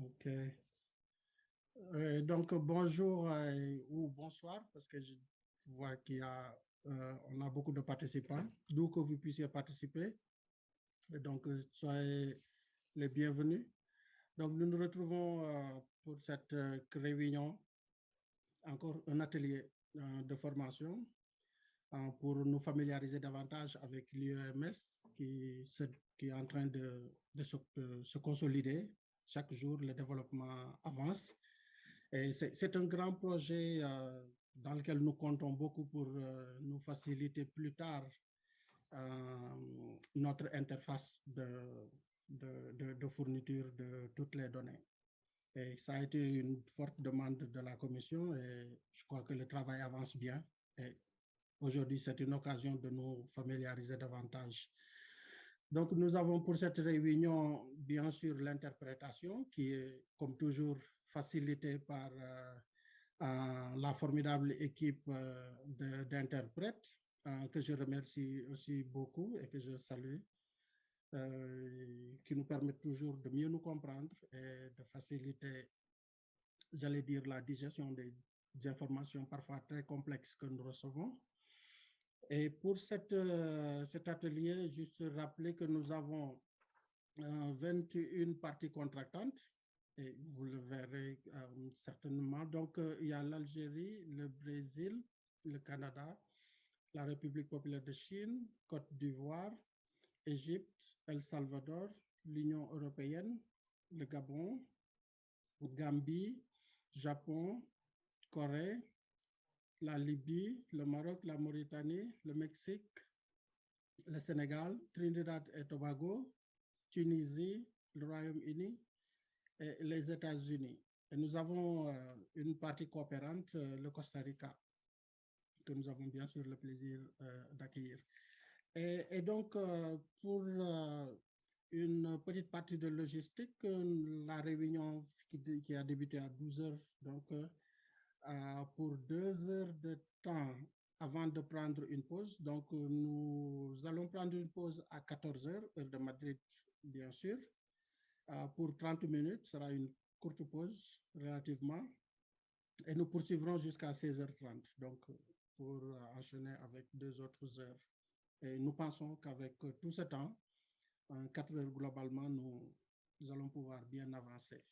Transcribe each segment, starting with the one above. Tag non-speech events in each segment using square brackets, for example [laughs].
Ok. Euh, donc, bonjour euh, ou bonsoir, parce que je vois qu'il y a, euh, on a beaucoup de participants, d'où que vous puissiez participer. Donc, soyez les bienvenus. Donc, nous nous retrouvons pour cette réunion, encore un atelier de formation pour nous familiariser davantage avec l'UEMS qui, est en train de se consolider. Chaque jour, le développement avance. Et c'est un grand projet euh, dans lequel nous comptons beaucoup pour euh, nous faciliter plus tard euh, notre interface de- de fourniture de toutes les données. Et ça a été une forte demande de la Commission et je crois que le travail avance bien. Et aujourd'hui, c'est une occasion de nous familiariser davantage. Donc, nous avons pour cette réunion, bien sûr, l'interprétation qui est, comme toujours, facilitée par euh, euh, la formidable équipe euh, d'interprètes que je remercie aussi beaucoup et que je salue, qui nous permettent toujours de mieux nous comprendre et de faciliter, j'allais dire, la digestion des informations parfois très complexes que nous recevons. Et pour cette, euh, cet atelier, juste rappeler que nous avons euh, 21 parties contractantes, et vous le verrez euh, certainement. Donc, euh, il y a l'Algérie, le Brésil, le Canada, la République populaire de Chine, Côte d'Ivoire, Égypte, El Salvador, l'Union européenne, le Gabon, Gambie, Japon, Corée, la Libye, le Maroc, la Mauritanie, le Mexique, le Sénégal, Trinidad et Tobago, Tunisie, le Royaume-Uni et les États-Unis. Et nous avons euh, une partie coopérante, euh, le Costa Rica, que nous avons bien sûr le plaisir euh, d'accueillir. Et, donc, pour une petite partie de logistique, la réunion qui, qui a débuté à 12 heures, donc pour deux heures de temps avant de prendre une pause. Donc, euh, nous allons prendre une pause à 14 heures, heure de Madrid, bien sûr. Euh, pour 30 minutes, ce sera une courte pause relativement. Et nous poursuivrons jusqu'à 16h30, donc euh, pour euh, enchaîner avec deux autres heures. Et nous pensons qu'avec euh, tout ce temps, en quatre heures globalement, nous allons pouvoir bien avancer.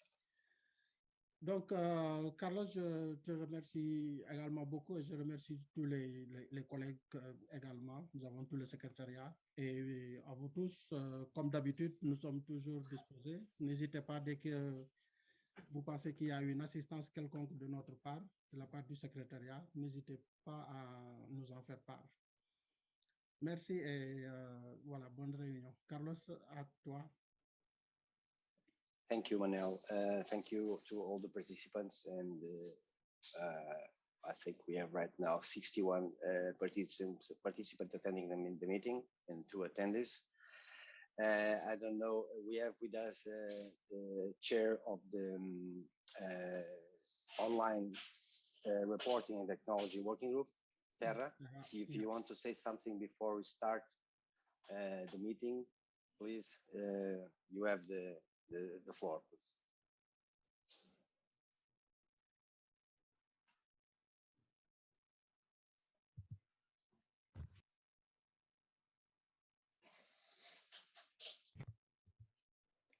Donc, euh, Carlos, je te remercie également beaucoup et je remercie tous les, collègues euh, également. Nous avons tout le secrétariat et à vous tous, euh, comme d'habitude, nous sommes toujours disposés. N'hésitez pas dès que vous pensez qu'il y a une assistance quelconque de notre part, de la part du secrétariat, n'hésitez pas à nous en faire part. Merci et euh, voilà, bonne réunion. Carlos, à toi. Thank you, Manel. Uh, Thank you to all the participants and uh, uh, I think we have right now 61 uh, participants participants attending the meet- the meeting and two attendees. Uh, I don't know, we have with us uh, the chair of the um, uh, online uh, reporting and technology working group, Terra. Uh, If yeah. you want to say something before we start uh, the meeting, please, uh, you have the, the, the floor, please.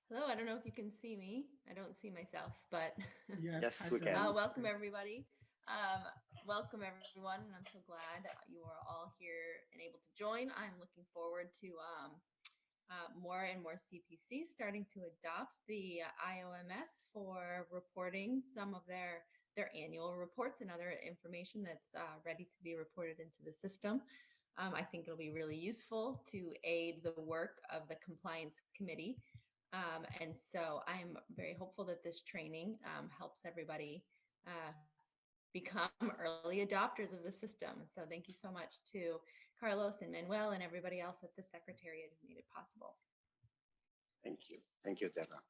Hello, I don't know if you can see me. I don't see myself, but [laughs] Yes, I we can. uh, welcome everybody. Um, welcome everyone, and I'm so glad you are all here and able to join. I'm looking forward to um, uh, more and more CPCs starting to adopt the uh, IOMS for reporting some of their their annual reports and other information that's uh, ready to be reported into the system. Um, I think it'll be really useful to aid the work of the compliance committee. Um, and so I'm very hopeful that this training um, helps everybody uh, become early adopters of the system. So thank you so much to Carlos and Manuel and everybody else at the Secretariat who made it possible. Thank you. Thank you, Terra.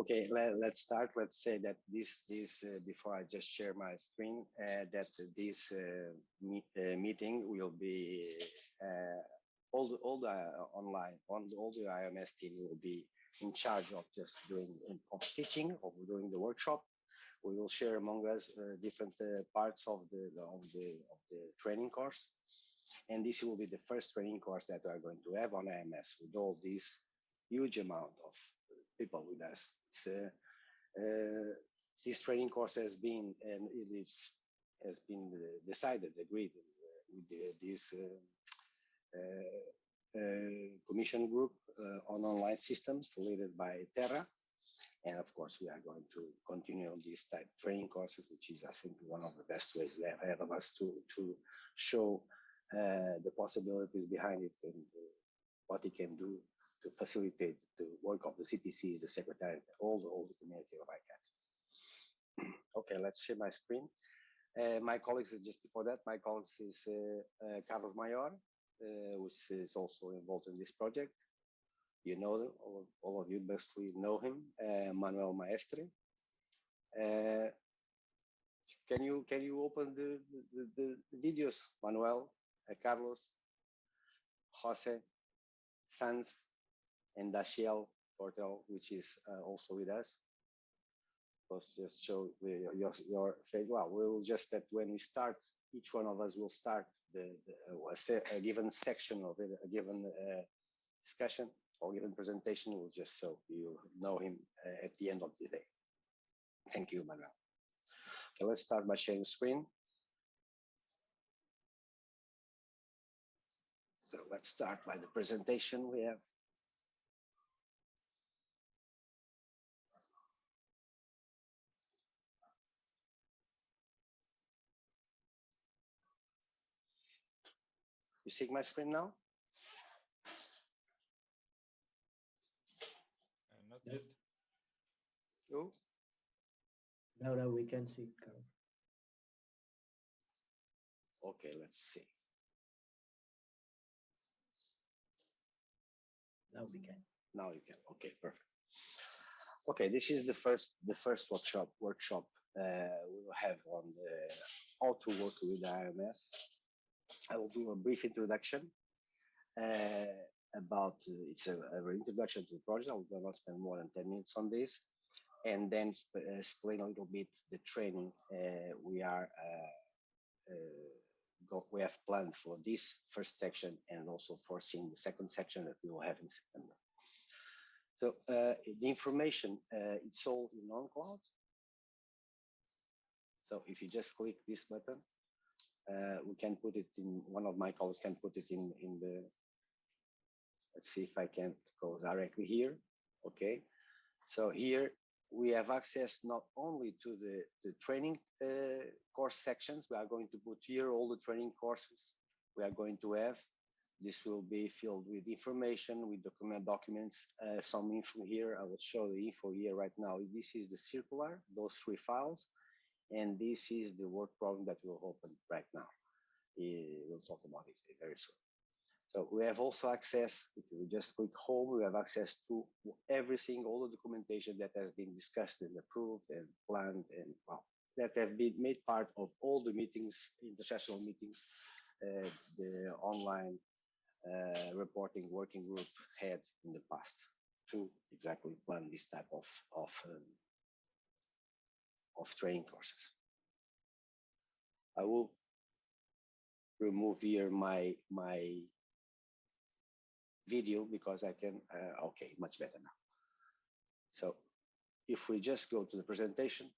Okay, let, let's start. Let's say that this, this, uh, before I just share my screen, uh, that this uh, uh, meeting will be uh, all the, all the uh, online, on all the IMS team will be in charge of just doing of teaching of doing the workshop. We will share among us uh, different uh, parts of the of the of the training course, and this will be the first training course that we are going to have on AMS with all this huge amount of people with us. Uh, uh, this training course has been and it is has been decided agreed with the, this commission group on online systems led by Terra. And of course, we are going to continue on these type training courses, which is, I think, one of the best ways ahead of us to to show uh, the possibilities behind it and uh, what it can do to facilitate the work of the CPCs, the secretariat, all the, all the community of ICAT. [clears throat] okay, let's share my screen. Uh, my colleagues, just before that, my colleagues is uh, uh, Carlos Mayor, uh, which is also involved in this project. You know them, all, all of you mostly know him, Manuel Maestre. can you can you open the, the, the videos, Manuel, Carlos, Jose, Sans, and Dashiel Portal, which is uh, also with us. Let's just show your, your face. Well, we will just that when we start, each one of us will start the, the a, a, given section of it, a given uh, discussion or given presentation. We'll just so you know him uh, at the end of the day. Thank you, Manuel. Okay, let's start by sharing screen. So let's start by the presentation we have. You see my screen now? Uh, not yet. No? Now that we can see. Okay, let's see. Now we can. Now you can. Okay, perfect. Okay, this is the first the first workshop workshop uh, we will have on the how to work with IMS. I will do a brief introduction uh, about uh, it's a, a, introduction to the project. I will not spend more than 10 minutes on this and then uh, explain a little bit the training uh, we are uh, we have planned for this first section and also foreseeing the second section that we will have in September. So the information it's all in OnCloud. So if you just click this button, uh, we can put it in, one of my colleagues can put it in, in the, let's see if I can go directly here. Okay. So here we have access not only to the, the training uh, course sections, we are going to put here all the training courses we are going to have. This will be filled with information, with document documents, uh, some info here. I will show the info here right now. This is the circular, those three files. And this is the work program that we'll open right now. We'll talk about it very soon. So we have also access, if you just click home, we have access to everything, all the documentation that has been discussed and approved and planned and well, that have been made part of all the meetings, intersessional meetings, uh, the online uh, reporting working group had in the past to exactly plan this type of, of um, of training courses. I will remove here my my video because I can, uh, okay, much better now. So if we just go to the presentation,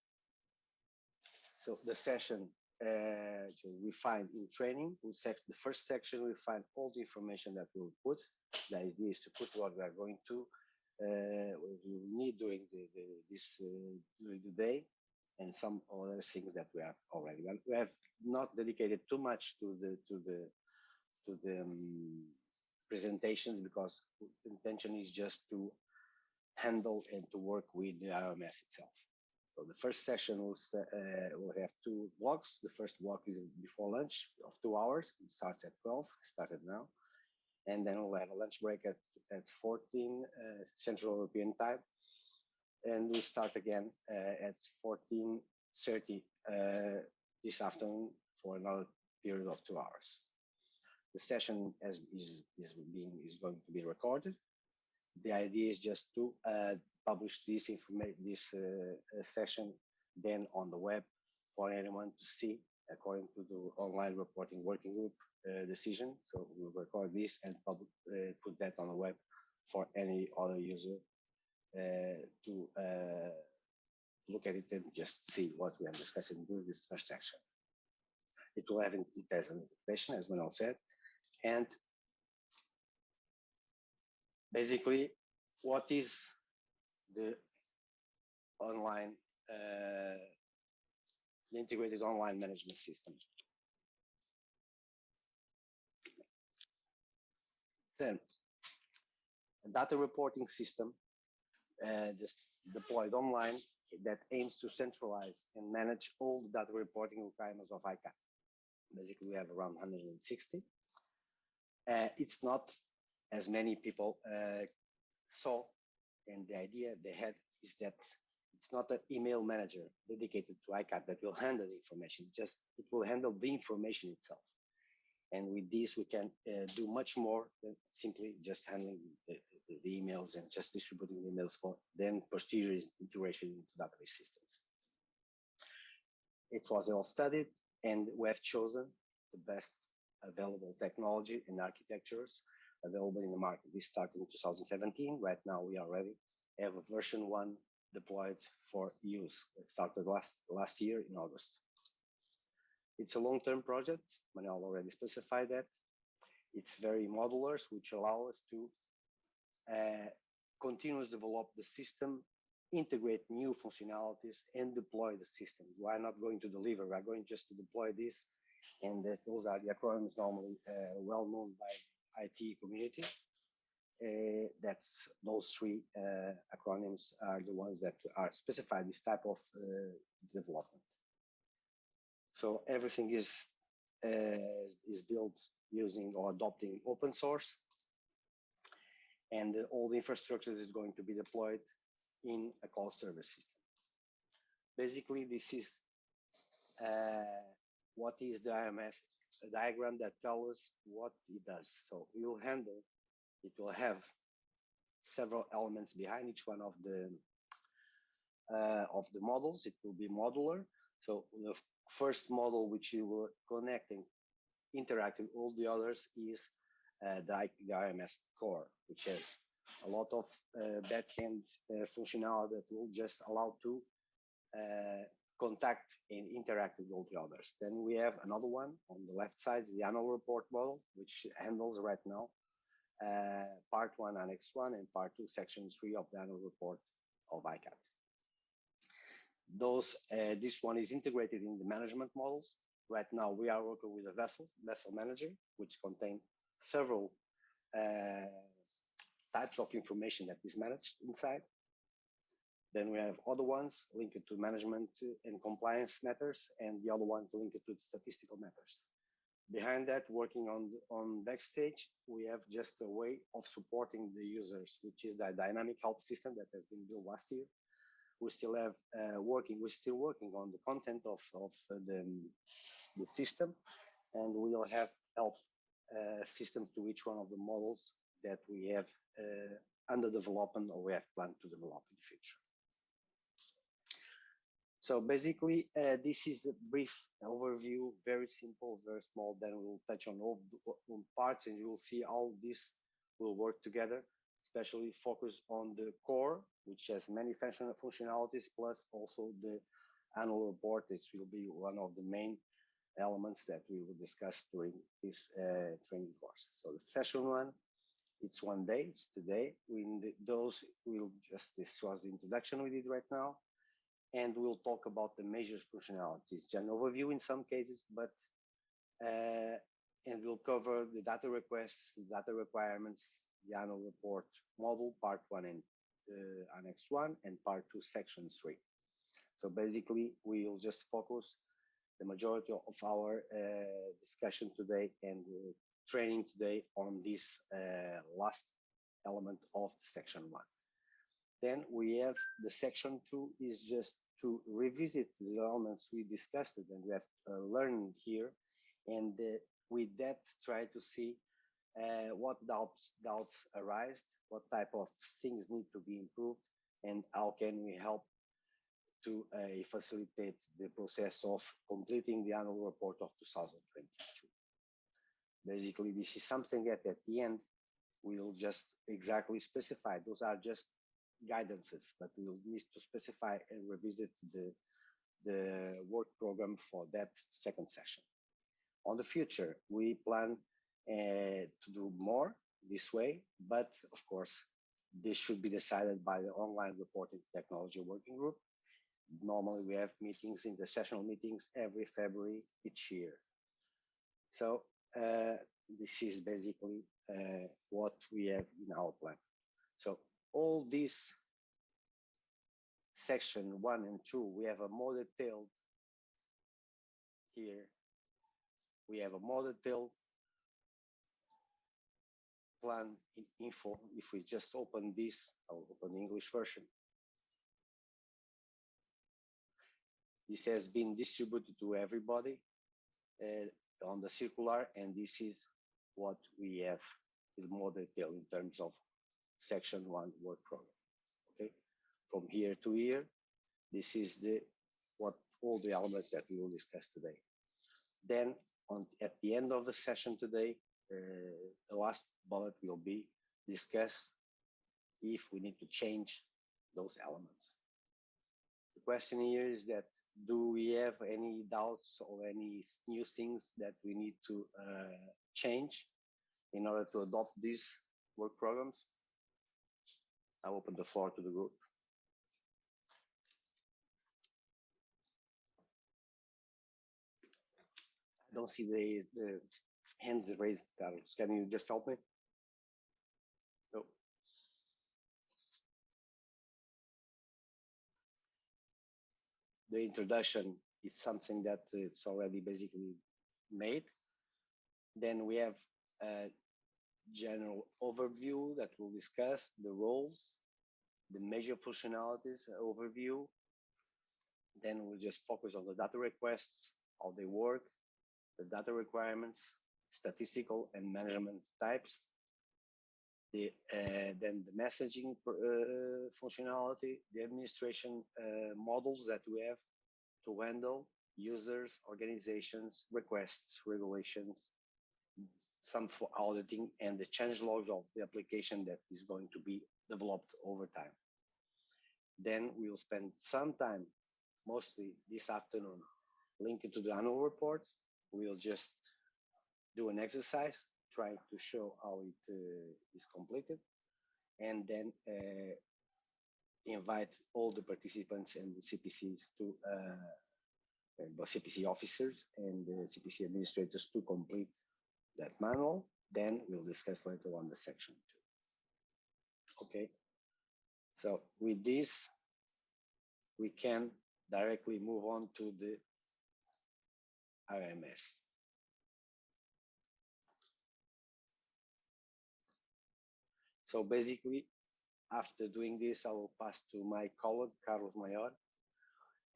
so the session uh, we find in training, we sec the first section, we find all the information that we'll put. The idea is to put what we are going to uh, we need during the, the this uh, during the day and some other things that we have already. We have not dedicated too much to the to the to the um, presentations because intention is just to handle and to work with the IMS itself. So the first session will uh, will have two blocks. The first block is before lunch of two hours. It starts at 12. Started now, and then we'll have a lunch break at at 14 uh, Central European time and we start again uh, at 14.30 uh, this afternoon for another period of two hours. The session as is, is, being, is going to be recorded The idea is just to uh, publish this information, this uh, uh, session, then on the web for anyone to see according to the online reporting working group uh, decision. So we'll record this and public, uh, put that on the web for any other user uh, to look at it and just see what we are discussing during this first. It will have it as an invitation, as Manuel said, and basically, what is the online, uh, the integrated online management system? Then, a data reporting system uh, just deployed online that aims to centralize and manage all the data reporting requirements of ICAP. Basically, we have around 160. Uh, it's not as many people uh, saw, and the idea they had is that it's not an email manager dedicated to ICAP that will handle the information, just it will handle the information itself. And with this, we can uh, do much more than simply just handling the, the, the emails and just distributing the emails for then posterior integration into database systems. It was all studied and we have chosen the best available technology and architectures available in the market. We started in 2017. Right now we are ready. Have a version one deployed for use. It started last last year in August. It's a long-term project. Manuel already specified that. It's very modular, which allow us to uh, continuously develop the system, integrate new functionalities, and deploy the system. We are not going to deliver. We are going just to deploy this, and those are the acronyms normally uh, well known by IT community. Uh, that's those three uh, acronyms are the ones that are specified this type of uh, development. So everything is uh, is built using or adopting open source, and all the infrastructure is going to be deployed in a call service system. Basically, this is what is the IMS a diagram that tells us what it does. So will handle, it will have several elements behind each one of the uh, of the models. It will be modular. So the first model which you will connect and interact with all the others is uh, the, the IMS core, which has a lot of uh, backend uh, functionality that will just allow to uh, contact and interact with all the others. Then we have another one on the left side, the annual report model, which handles right now uh, part one, annex one, and part two, section three of the annual report of ICAT. Those, uh, this one is integrated in the management models. Right now, we are working with a vessel, vessel manager, which contain several uh, types of information that is managed inside. Then we have other ones linked to management and compliance matters, and the other ones linked to statistical matters. Behind that, working on on backstage, we have just a way of supporting the users, which is the dynamic help system that has been built last year. We still have uh, working. We're still working on the content of of the the system, and we will have help uh, systems to each one of the models that we have uh, under development or we have planned to develop in the future. So basically, uh, this is a brief overview, very simple, very small. Then we'll touch on all on parts and you will see how this will work together, especially focus on the core, which has many functional functionalities, plus also the annual report. This will be one of the main elements that we will discuss during this uh, training course. So the session one, it's one day, it's today. We, those will just, this was the introduction we did right now and we'll talk about the major functionalities, just an overview in some cases, but uh, and we'll cover the data requests, data requirements, the annual report model, part one and uh, annex one, and part two, section three. So basically, we'll just focus the majority of our uh, discussion today and uh, training today on this uh, last element of section one. Then we have the section two is just to revisit the elements we discussed and we have uh, learned here. And uh, with that, try to see uh, what doubts doubts arise, what type of things need to be improved, and how can we help to uh, facilitate the process of completing the annual report of 2022. Basically, this is something that at the end, we'll just exactly specify. Those are just guidances, but we'll need to specify and revisit the, the work program for that second session. On the future, we plan uh, to do more this way, but of course, this should be decided by the online reporting technology working group. Normally, we have meetings in the sessional meetings every February each year. So uh, this is basically uh, what we have in our plan. So all these section one and two, we have a more detailed here. We have a more detailed plan in info. If we just open this, I'll open the English version. This has been distributed to everybody uh, on the circular, and this is what we have in more detail in terms of section one work program. Okay, from here to here, this is the what all the elements that we will discuss today. Then on at the end of the session today, uh, the last bullet will be discuss if we need to change those elements. The question here is that do we have any doubts or any new things that we need to uh, change in order to adopt these work programs? I open the floor to the group. I don't see the, the hands raised, Carlos. Can you just help me? No. The introduction is something that uh, it's already basically made. Then we have a general overview that we'll discuss the roles, the major functionalities overview. Then we'll just focus on the data requests, how they work, the data requirements, statistical and management types. The, uh, then the messaging uh, functionality, the administration uh, models that we have to handle users, organizations, requests, regulations, some for auditing and the change logs of the application that is going to be developed over time. Then we will spend some time, mostly this afternoon, linked to the annual report. We'll just do an exercise, trying to show how it uh, is completed, and then uh, invite all the participants and the CPCs to, uh, CPC officers and the CPC administrators to complete that manual. Then we'll discuss later on the section two. Okay. So with this, we can directly move on to the RMS. So basically, after doing this, I will pass to my colleague, Carlos Mayor.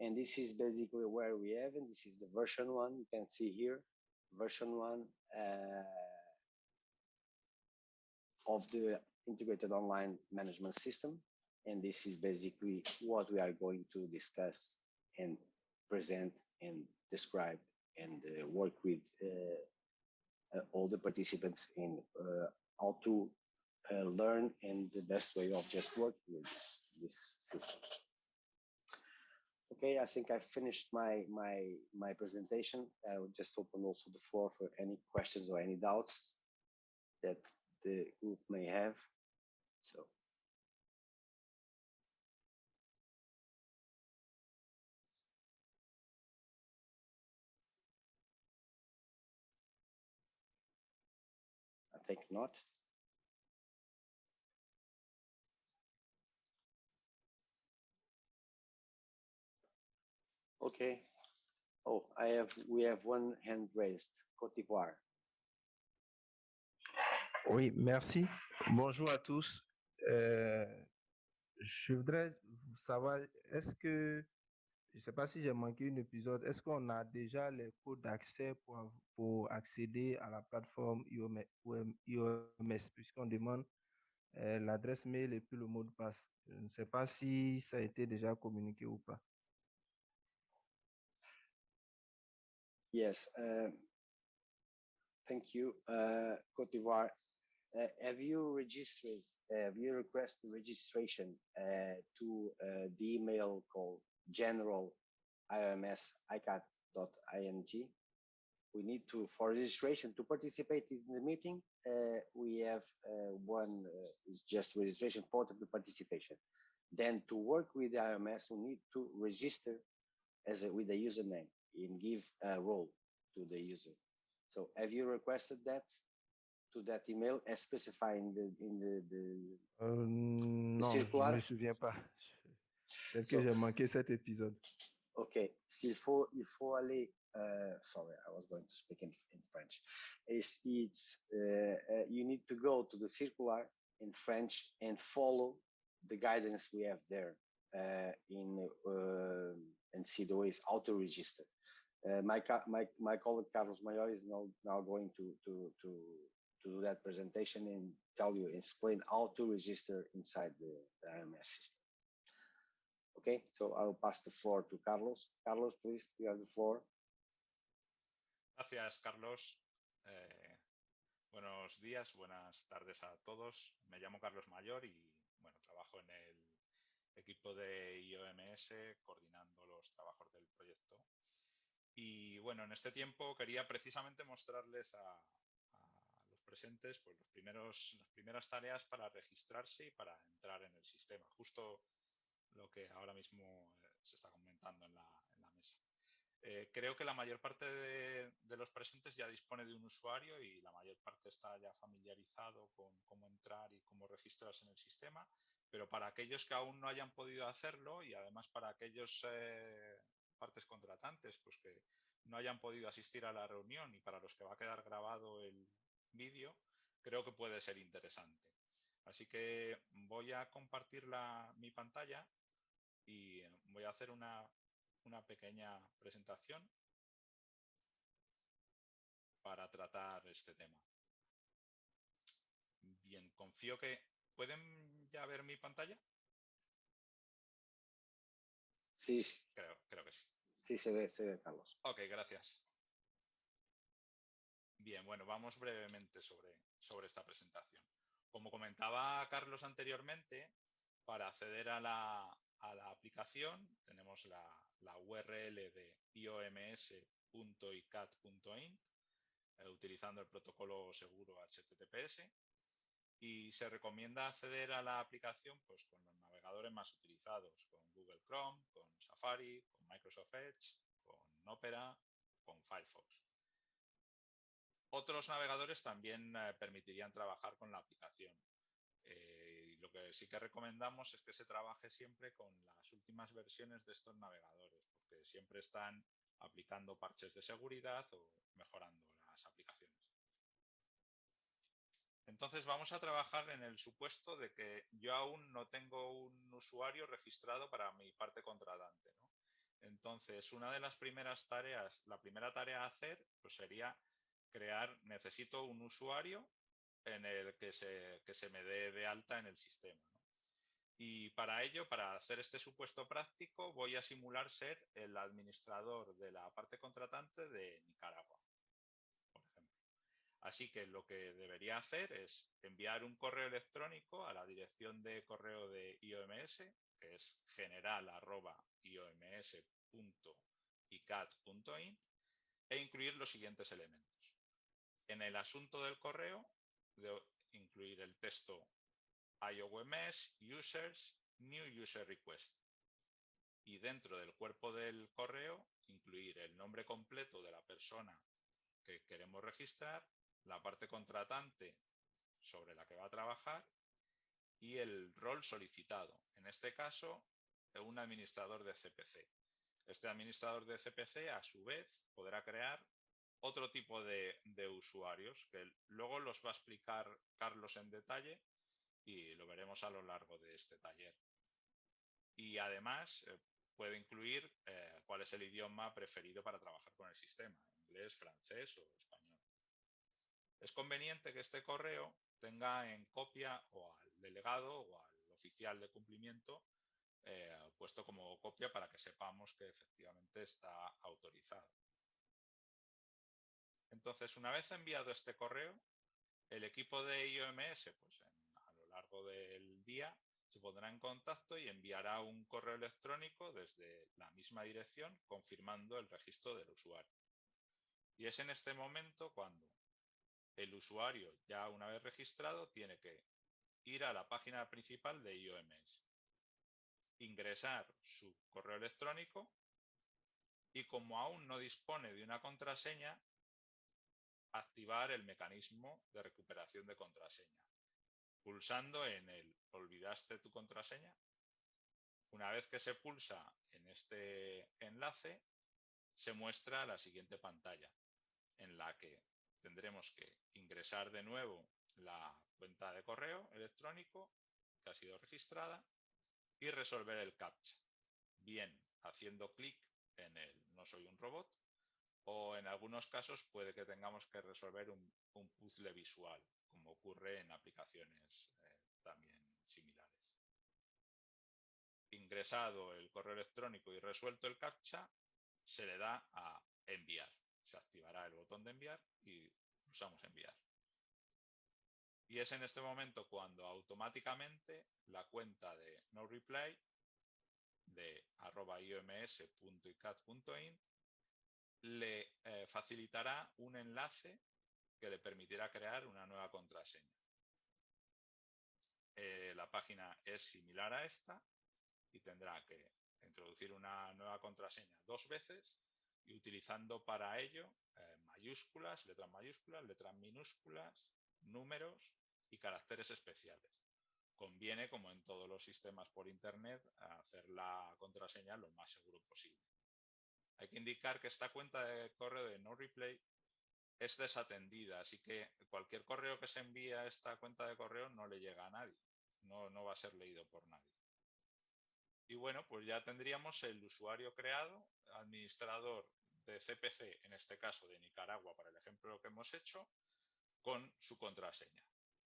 And this is basically where we have, and this is the version one you can see here, version one uh, of the integrated online management system. And this is basically what we are going to discuss and present and describe and uh, work with uh, uh all the participants in uh, how to uh, learn and the best way of just working with this system. Okay, I think I finished my my my presentation. I will just open also the floor for any questions or any doubts that the group may have. So. I think not. Okay. Oh, I have, we have one hand raised, Côte d'Ivoire. Oui, merci. Bonjour à tous. Euh, je voudrais savoir, est-ce que je ne sais pas si j'ai manqué un épisode. Est-ce qu'on a déjà les codes d'accès pour, pour accéder à la plateforme IOM, IOMS, puisqu'on demande euh, l'adresse mail et puis le mot de passe. Je ne sais pas si ça a été déjà communiqué ou pas. Yes. um, Thank you. Uh, Cote d'Ivoire, uh, have you registered, uh, have you requested registration uh, to uh, the email called general IOMS ICAT.ing? We need to, for registration, to participate in the meeting, uh, we have uh, one, uh, is just registration for the participation. Then to work with the IOMS, we need to register as a, with a username and give a role to the user. So have you requested that to that email as specified in the, in the, the Euh, non, je ne circulaire? me souviens pas. Peut-être So- que j'ai manqué cet épisode. Ok, s'il faut, il faut aller, uh, sorry, I was going to speak in, in French. It's, it's, uh, uh, you need to go to the circular in French and follow the guidance we have there uh, in, uh, and see the ways how to register. Uh, my, my, my colleague Carlos Mayor is now, now going to, to, to, to do that presentation and tell you, explain how to register inside the, the IMS system. Okay, so I'll pass the floor to Carlos. Carlos, please, you have the floor. Gracias, Carlos. Eh, buenos días, buenas tardes a todos. Me llamo Carlos Mayor y bueno, trabajo en el equipo de IOMS coordinando los trabajos del proyecto. Y bueno, en este tiempo quería precisamente mostrarles a, los presentes pues, las primeras tareas para registrarse y para entrar en el sistema. Justo lo que ahora mismo eh, se está comentando en la, en la mesa. Eh, creo que la mayor parte de, de los presentes ya dispone de un usuario y la mayor parte está ya familiarizado con cómo entrar y cómo registrarse en el sistema, pero para aquellos que aún no hayan podido hacerlo y además para aquellos eh, partes contratantes pues que no hayan podido asistir a la reunión y para los que va a quedar grabado el vídeo, creo que puede ser interesante. Así que voy a compartir la, mi pantalla y voy a hacer una, una pequeña presentación para tratar este tema. Bien, confío que... ¿Pueden ya ver mi pantalla? Sí, Creo, creo que sí. sí se ve, se ve, Carlos. Ok, gracias. Bien, bueno, vamos brevemente sobre, sobre esta presentación. Como comentaba Carlos anteriormente, para acceder a la, a la aplicación tenemos la, la URL de ioms.icat.int eh, utilizando el protocolo seguro HTTPS y se recomienda acceder a la aplicación pues, con los navegadores más utilizados, con Google Chrome, con Safari, con Microsoft Edge, con Opera, con Firefox. Otros navegadores también eh, permitirían trabajar con la aplicación. Eh, lo que sí que recomendamos es que se trabaje siempre con las últimas versiones de estos navegadores, porque siempre están aplicando parches de seguridad o mejorando las aplicaciones. Entonces vamos a trabajar en el supuesto de que yo aún no tengo un usuario registrado para mi parte contratante. Entonces, una de las primeras tareas, la primera tarea a hacer, pues sería crear, necesito un usuario en el que se, que se me dé de alta en el sistema. Y para ello, para hacer este supuesto práctico, voy a simular ser el administrador de la parte contratante de Nicaragua. Así que lo que debería hacer es enviar un correo electrónico a la dirección de correo de IOMS, que es general.ioms.icat.int, e incluir los siguientes elementos. En el asunto del correo, de incluir el texto IOMS, users, new user request. Y dentro del cuerpo del correo, incluir el nombre completo de la persona que queremos registrar, la parte contratante sobre la que va a trabajar y el rol solicitado. En este caso, un administrador de CPC. Este administrador de CPC, a su vez, podrá crear otro tipo de, de, usuarios que luego los va a explicar Carlos en detalle y lo veremos a lo largo de este taller. Y además, eh, puede incluir eh, cuál es el idioma preferido para trabajar con el sistema, inglés, francés o español. Es conveniente que este correo tenga en copia o al delegado o al oficial de cumplimiento eh, puesto como copia para que sepamos que efectivamente está autorizado. Entonces, una vez enviado este correo, el equipo de IOMS, pues a lo largo del día, se pondrá en contacto y enviará un correo electrónico desde la misma dirección confirmando el registro del usuario. Y es en este momento cuando el usuario, ya una vez registrado, tiene que ir a la página principal de IOMS, ingresar su correo electrónico y como aún no dispone de una contraseña, activar el mecanismo de recuperación de contraseña, pulsando en el olvidaste tu contraseña. Una vez que se pulsa en este enlace, se muestra la siguiente pantalla, en la que tendremos que ingresar de nuevo la cuenta de correo electrónico que ha sido registrada y resolver el CAPTCHA, bien haciendo clic en el no soy un robot o en algunos casos puede que tengamos que resolver un, puzzle visual, como ocurre en aplicaciones eh, también similares. Ingresado el correo electrónico y resuelto el CAPTCHA, se le da a enviar. Se activará el botón de enviar y pulsamos enviar. Y es en este momento cuando automáticamente la cuenta de no reply de arroba ioms.icat.int le eh, facilitará un enlace que le permitirá crear una nueva contraseña. Eh, la página es similar a esta y tendrá que introducir una nueva contraseña dos veces y utilizando para ello eh, mayúsculas, letras mayúsculas, letras minúsculas, números y caracteres especiales. Conviene, como en todos los sistemas por Internet, hacer la contraseña lo más seguro posible. Hay que indicar que esta cuenta de correo de no replay es desatendida, así que cualquier correo que se envíe a esta cuenta de correo no le llega a nadie, no, no va a ser leído por nadie. Y bueno, pues ya tendríamos el usuario creado, administrador de CPC, en este caso de Nicaragua, para el ejemplo que hemos hecho, con su contraseña.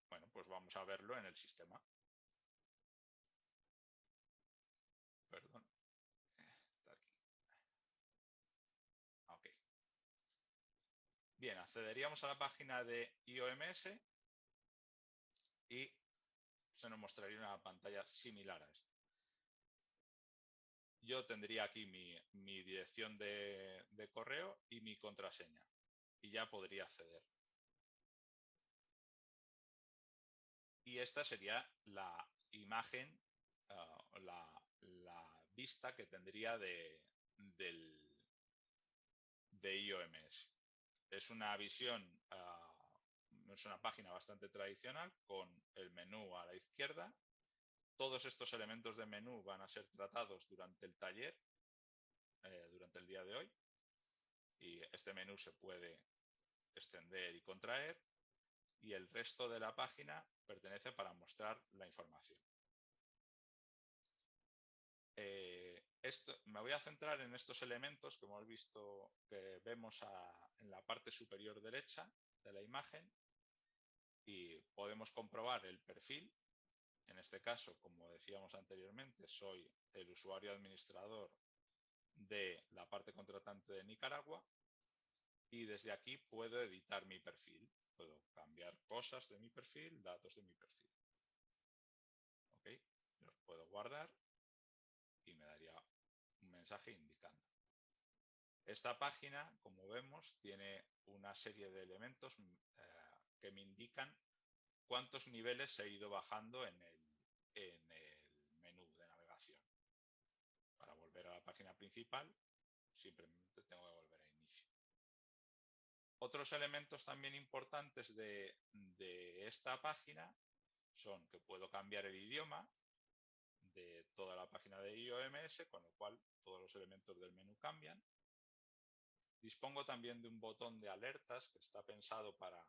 Bueno, pues vamos a verlo en el sistema. Perdón. Está aquí. Ok. Bien, accederíamos a la página de IOMS y se nos mostraría una pantalla similar a esta. Yo tendría aquí mi, dirección de correo y mi contraseña y ya podría acceder. Y esta sería la imagen, uh, la, vista que tendría de, del, de IOMS. Es una visión, uh, es una página bastante tradicional con el menú a la izquierda. Todos estos elementos de menú van a ser tratados durante el taller, eh, durante el día de hoy. Y este menú se puede extender y contraer y el resto de la página pertenece para mostrar la información. Eh, me voy a centrar en estos elementos que hemos visto, que vemos en la parte superior derecha de la imagen y podemos comprobar el perfil. En este caso, como decíamos anteriormente, soy el usuario administrador de la parte contratante de Nicaragua y desde aquí puedo editar mi perfil. Puedo cambiar cosas de mi perfil, datos de mi perfil. ¿Ok? Los puedo guardar y me daría un mensaje indicando. Esta página, como vemos, tiene una serie de elementos eh, que me indican cuántos niveles he ido bajando en el, en el menú de navegación. Para volver a la página principal, simplemente tengo que volver otros elementos también importantes de, esta página son que puedo cambiar el idioma de toda la página de IOMS, con lo cual todos los elementos del menú cambian. Dispongo también de un botón de alertas que está pensado para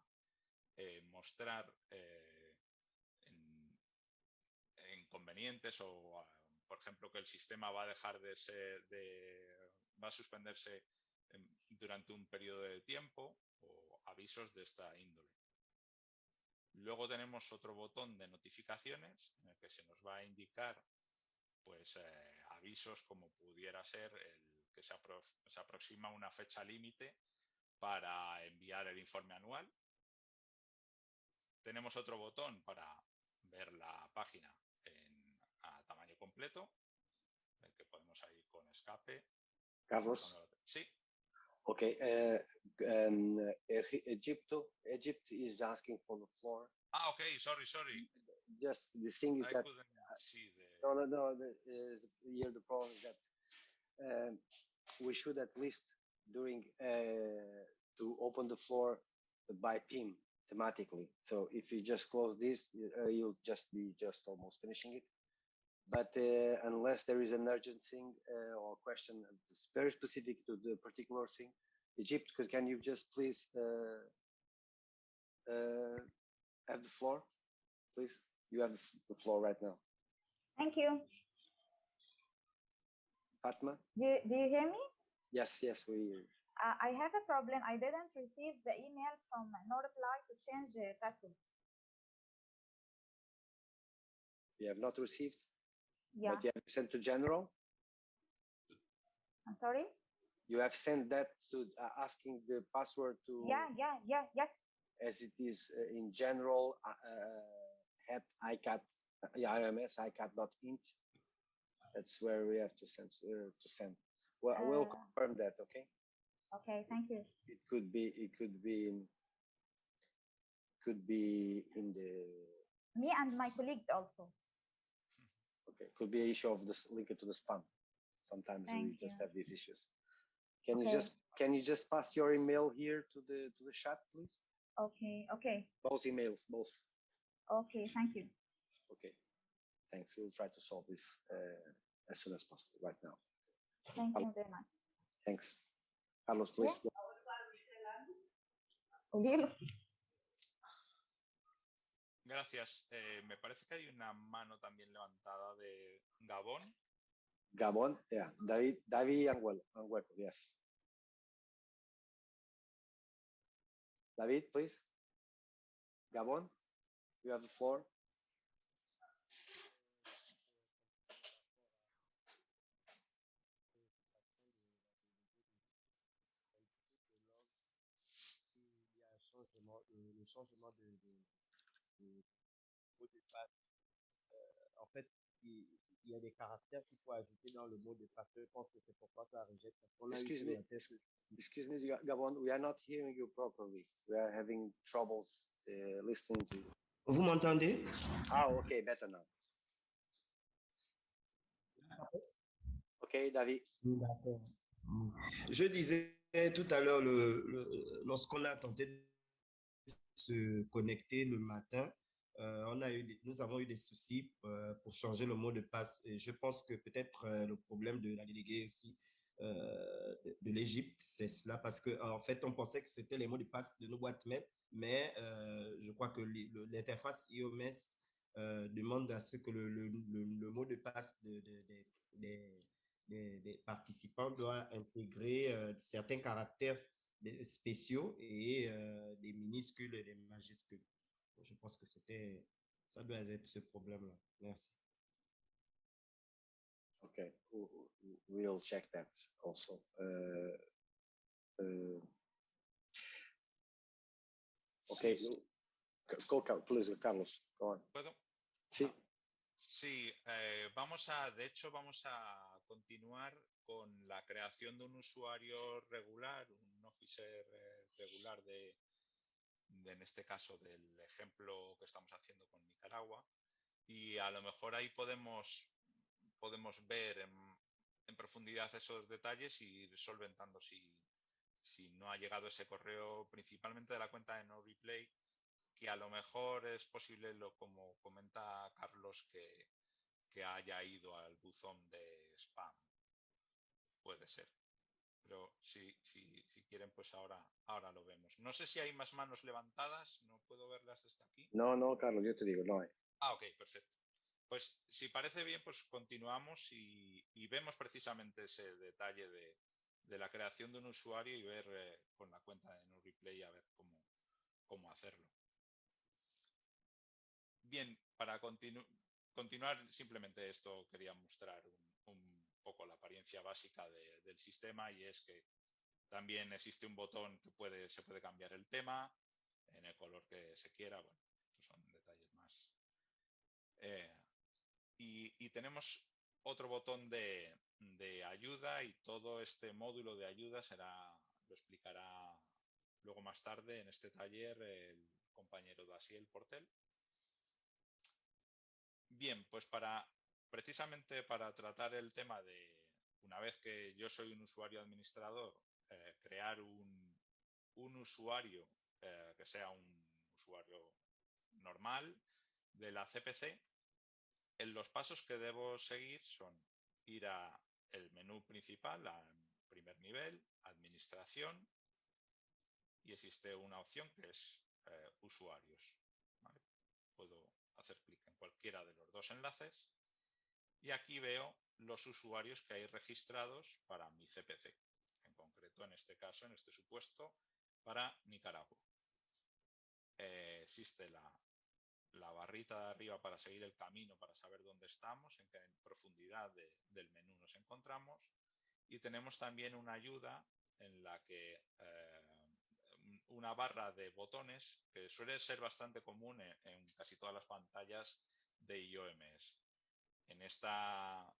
eh, mostrar eh, inconvenientes o por ejemplo, que el sistema va a dejar de ser, de, va a suspenderse en- durante un periodo de tiempo o avisos de esta índole. Luego tenemos otro botón de notificaciones en el que se nos va a indicar pues, eh, avisos como pudiera ser el que se aproxima una fecha límite para enviar el informe anual. Tenemos otro botón para ver la página en, a tamaño completo, el que podemos ir con escape. Carlos. Sí, Okay, uh, um, Egypto, Egypt is asking for the floor. Ah, ok, sorry, sorry. Just the thing is I that couldn't see the... no, no, no. The, is here the problem is that um, we should at least during uh, to open the floor by team thematically. So if you just close this, you- uh, you'll just be just almost finishing it. But uh, unless there is an urgency uh, or question that's very specific to the particular thing, Egypt, could- can you just please uh, uh, have the floor, please? You have the floor right now. Thank you. Fatma? Do you, do you hear me? Yes, yes, we. Uh, I have a problem. I didn't receive the email from no reply to change the password. We have not received, Yeah, but you have sent to general. I'm sorry. You have sent that to uh, asking the password to Yeah, yeah, yeah, yes. as it is uh, in general uh, uh, at icat yeah, ims icat.int. That's where we have to send uh, to send. Well, we'll Uh, confirm that. Okay. Okay, thank you. It could be. It could be. Could be in the. Me and my colleagues also. Okay. Could be an issue of this link to the spam. Sometimes we Thank just have these issues. Can you just can you just pass your email here to the to the chat, please? Okay, okay, Both emails, both. okay, thank you. Okay. Thanks. We'll try to solve this uh, as soon as possible right now. Thank Hello. you very much. Thanks. Carlos, go. Dilo. Gracias. Eh, me parece que hay una mano también levantada de Gabón. Gabon, yeah. David, David Anguel, yes. David, please. Gabon, you have the floor. Il, il y a des caractères qu'il faut ajouter dans le mot de passe. Je pense que c'est pourquoi ça rejette. Excuse me. Excuse me, Ga- Gabon, we are not hearing you properly. We are having troubles uh, listening to you. Vous m'entendez? Ah, okay, better now. Okay, David. Je disais tout à l'heure, le, le- lorsqu'on a tenté de se connecter le matin, euh, on a eu nous avons eu des soucis euh, pour changer le mot de passe. Je pense que peut-être euh, le problème de la déléguée aussi de, l'Égypte, c'est cela, parce qu'en fait, on pensait que c'était les mots de passe de nos boîtes mail, mais je crois que l'interface IOMS demande à ce que le, le- le- mot de passe de- de- de- des, participants doit intégrer certains caractères spéciaux et des minuscules et des majuscules. Je pense que c'était, ça doit être ce problème-là. Merci. Okay, we'll check that also. Uh, uh, okay, go, go, please, Carlos, go on. ¿Puedo? Sí, Sí, eh, vamos a, de hecho, vamos a continuar con la creación de un usuario regular, un officer eh, regular de, en este caso, del ejemplo que estamos haciendo con Nicaragua. Y a lo mejor ahí podemos, podemos ver en, profundidad esos detalles y ir si, si no ha llegado ese correo, principalmente de la cuenta de No que a lo mejor es posible, lo como comenta Carlos, que, que haya ido al buzón de spam. Puede ser. Pero si, si, si quieren, pues ahora, ahora lo vemos. No sé si hay más manos levantadas, no puedo verlas desde aquí. no, no, Carlos, yo te digo, no hay. Ah, ok, perfecto. pues si parece bien, pues continuamos y, y vemos precisamente ese detalle de, de, la creación de un usuario y ver eh, con la cuenta de NoReplay a ver cómo, cómo hacerlo. Bien, para continu continuar, simplemente esto quería mostrar un, un poco la apariencia básica de, del sistema y es que también existe un botón que puede, se puede cambiar el tema en el color que se quiera. Bueno, estos son detalles más. Eh, y, tenemos otro botón de, de, ayuda y todo este módulo de ayuda será, lo explicará luego más tarde en este taller el compañero Dasiel Portel. Bien, pues para precisamente para tratar el tema de una vez que yo soy un usuario administrador, eh, crear un, usuario eh, que sea un usuario normal de la CPC, en los pasos que debo seguir son ir a el menú principal, al primer nivel, administración, y existe una opción que es eh, usuarios. Puedo hacer clic en cualquiera de los dos enlaces y aquí veo los usuarios que hay registrados para mi CPC, en concreto en este caso, en este supuesto, para Nicaragua. Eh, existe la, barrita de arriba para seguir el camino, para saber dónde estamos, en qué profundidad de, del menú nos encontramos. Y tenemos también una ayuda en la que eh, una barra de botones que suele ser bastante común en, en casi todas las pantallas de IOMS. En esta,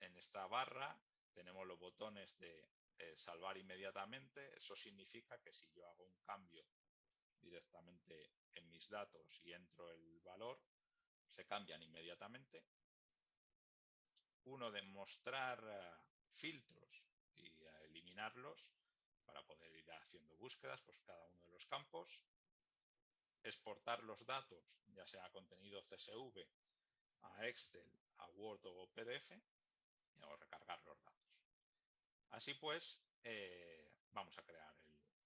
en esta barra tenemos los botones de eh, salvar inmediatamente. Eso significa que si yo hago un cambio directamente en mis datos y entro el valor, se cambian inmediatamente. Uno de mostrar uh, filtros y uh, eliminarlos para poder ir haciendo búsquedas por pues cada uno de los campos. Exportar los datos, ya sea contenido CSV, a Excel, a Word o PDF, o recargar los datos. Así pues, eh, vamos a crear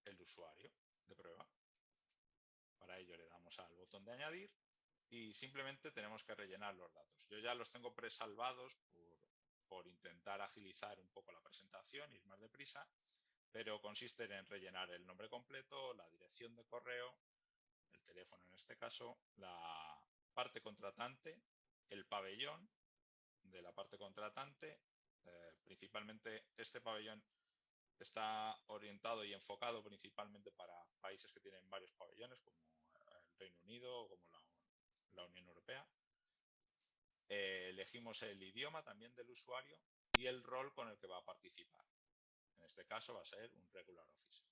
el, usuario de prueba. Para ello le damos al botón de añadir y simplemente tenemos que rellenar los datos. Yo ya los tengo presalvados por, intentar agilizar un poco la presentación, ir más deprisa, pero consisten en rellenar el nombre completo, la dirección de correo, el teléfono en este caso, la parte contratante, el pabellón de la parte contratante, eh, principalmente este pabellón está orientado y enfocado principalmente para países que tienen varios pabellones, como el Reino Unido o como la, Unión Europea. Eh, elegimos el idioma también del usuario y el rol con el que va a participar. En este caso va a ser un regular officer.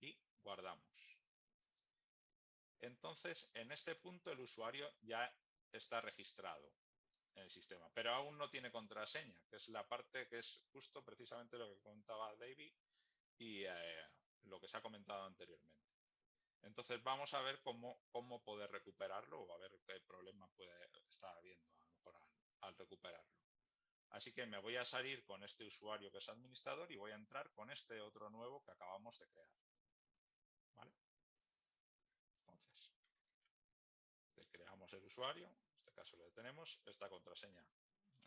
Y guardamos. Entonces, en este punto el usuario ya está registrado el sistema, pero aún no tiene contraseña, que es la parte que es justo precisamente lo que comentaba David y eh, lo que se ha comentado anteriormente. Entonces vamos a ver cómo, cómo poder recuperarlo o a ver qué problema puede estar habiendo al, al recuperarlo. Así que me voy a salir con este usuario que es administrador y voy a entrar con este otro nuevo que acabamos de crear. ¿Vale? Entonces, creamos el usuario, caso le tenemos, esta contraseña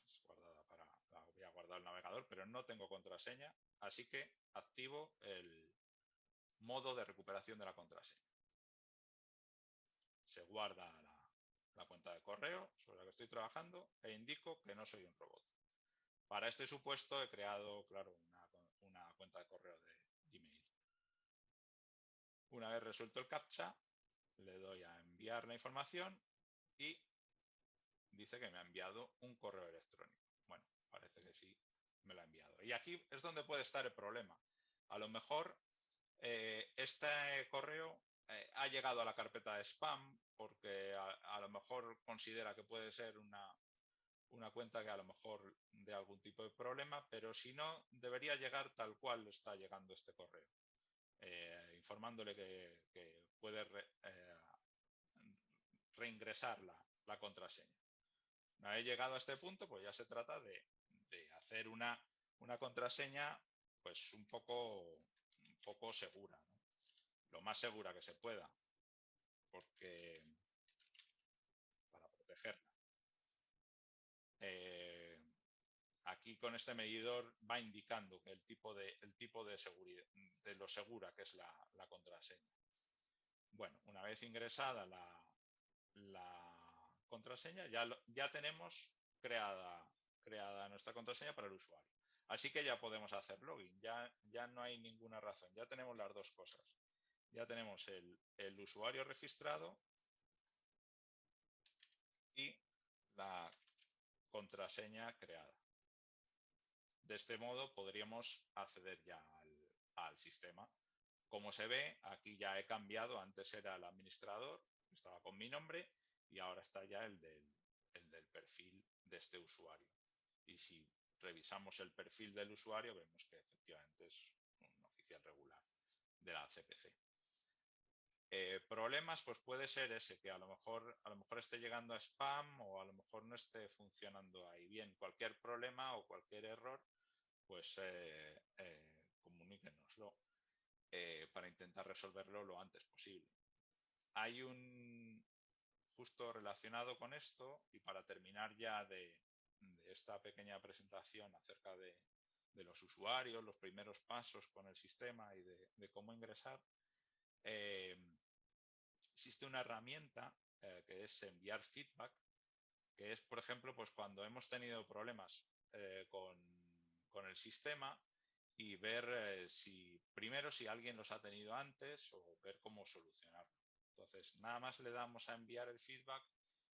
es guardada para, la voy a guardar el navegador, pero no tengo contraseña, así que activo el modo de recuperación de la contraseña. Se guarda la, la cuenta de correo sobre la que estoy trabajando e indico que no soy un robot. Para este supuesto he creado, claro, una, una cuenta de correo de Gmail. Una vez resuelto el CAPTCHA, le doy a enviar la información y dice que me ha enviado un correo electrónico. Bueno, parece que sí me lo ha enviado. Y aquí es donde puede estar el problema. A lo mejor eh, este correo eh, ha llegado a la carpeta de spam porque a, lo mejor considera que puede ser una, una cuenta que a lo mejor de algún tipo de problema, pero si no, debería llegar tal cual está llegando este correo, eh, informándole que, puede re, reingresar la, la, contraseña. Una vez llegado a este punto, pues ya se trata de, de hacer una, una, contraseña pues un poco, un poco segura, lo más segura que se pueda, porque protegerla. Eh, aquí con este medidor va indicando el tipo de, el tipo de, seguridad, de lo segura que es la, la contraseña. Bueno, una vez ingresada la, la contraseña, ya, ya tenemos creada, creada nuestra contraseña para el usuario. Así que ya podemos hacer login, ya, ya no hay ninguna razón, ya tenemos las dos cosas. Ya tenemos el, el usuario registrado y la contraseña creada. De este modo podríamos acceder ya al, sistema. Como se ve, aquí ya he cambiado, antes era el administrador, estaba con mi nombre, y ahora está ya el del, el del perfil de este usuario. Y si revisamos el perfil del usuario, vemos que efectivamente es un oficial regular de la CPC. Eh, problemas, pues puede ser ese, que a lo, mejor, a lo mejor esté llegando a spam o a lo mejor no esté funcionando ahí bien. Cualquier problema o cualquier error, pues eh, eh, comuníquenoslo eh, para intentar resolverlo lo antes posible. Hay un, justo relacionado con esto, y para terminar ya de, esta pequeña presentación acerca de, los usuarios, los primeros pasos con el sistema y de, cómo ingresar, eh, existe una herramienta eh, que es enviar feedback, que es, por ejemplo, pues cuando hemos tenido problemas eh, con, con, el sistema y ver si primero si alguien los ha tenido antes o ver cómo solucionarlo. Entonces, nada más le damos a enviar el feedback,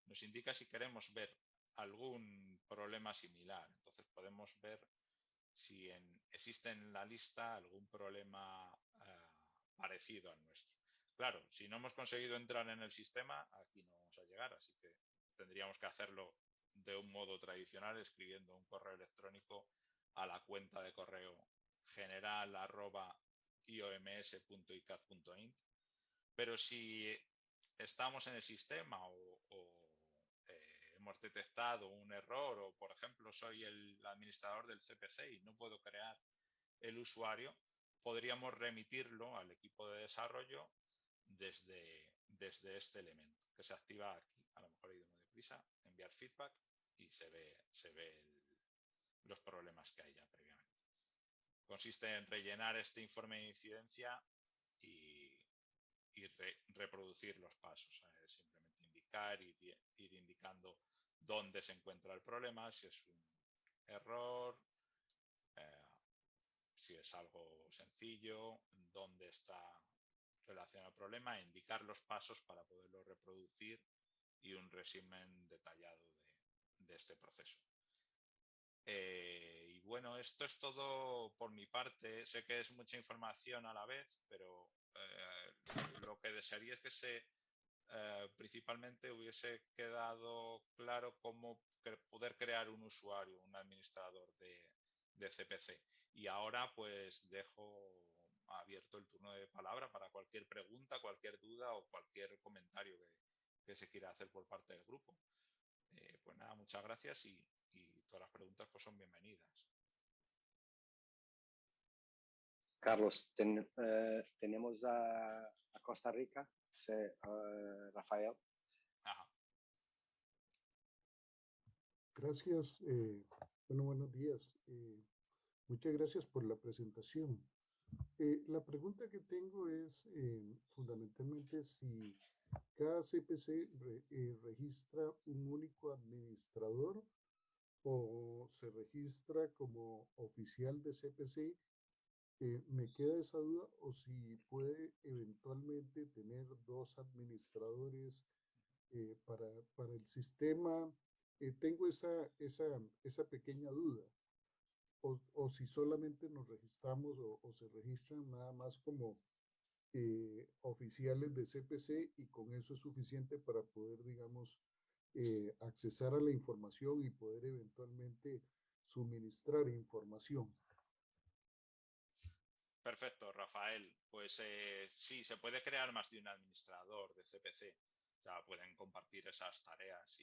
nos indica si queremos ver algún problema similar. Entonces, podemos ver si en, existe en la lista algún problema uh, parecido al nuestro. Claro, si no hemos conseguido entrar en el sistema, aquí no vamos a llegar, así que tendríamos que hacerlo de un modo tradicional, escribiendo un correo electrónico a la cuenta de correo general arroba ioms.icat.int. Pero si estamos en el sistema o, eh, hemos detectado un error o, por ejemplo, soy el administrador del CPC y no puedo crear el usuario, podríamos remitirlo al equipo de desarrollo desde, desde este elemento que se activa aquí. A lo mejor he ido muy deprisa, enviar feedback y se ve, se ve los problemas que hay ya previamente. Consiste en rellenar este informe de incidencia y re, reproducir los pasos. Eh, simplemente indicar ir, ir indicando dónde se encuentra el problema, si es un error, eh, si es algo sencillo, dónde está relacionado al problema, indicar los pasos para poderlo reproducir y un resumen detallado de, este proceso. Eh, y bueno, esto es todo por mi parte. Sé que es mucha información a la vez, pero lo que desearía es que se eh, principalmente hubiese quedado claro cómo poder crear un usuario, un administrador de, CPC. Y ahora pues dejo abierto el turno de palabra para cualquier pregunta, cualquier duda o cualquier comentario que, que se quiera hacer por parte del grupo. Eh, pues nada, muchas gracias y, y, todas las preguntas pues son bienvenidas. Carlos, ten, uh, tenemos a, a, Costa Rica, se, uh, Rafael. Ajá. Gracias, eh, bueno, buenos días. Eh, muchas gracias por la presentación. Eh, la pregunta que tengo es eh, fundamentalmente si cada CPC re, eh, registra un único administrador o se registra como oficial de CPC. Me queda esa duda o si puede eventualmente tener dos administradores para, para el sistema. tengo esa, esa, esa pequeña duda o, o si solamente nos registramos o, o, se registran nada más como eh, oficiales de CPC y con eso es suficiente para poder, digamos, eh, accesar a la información y poder eventualmente suministrar información. Perfecto, Rafael. Pues eh, sí, se puede crear más de un administrador de CPC. O sea, pueden compartir esas tareas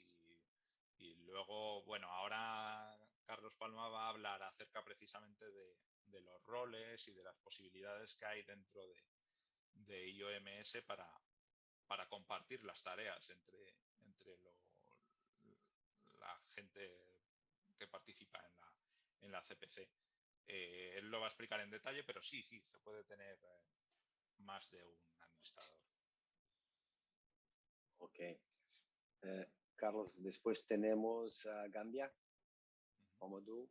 y, luego, bueno, ahora Carlos Palma va a hablar acerca precisamente de, los roles y de las posibilidades que hay dentro de, de IOMS para, para compartir las tareas entre, entre lo, la gente que participa en la, en la CPC. Eh, él lo va a explicar en detalle, pero sí, sí, se puede tener eh, más de un administrador. Ok. Eh, Carlos, después tenemos a Gambia. Mamadou.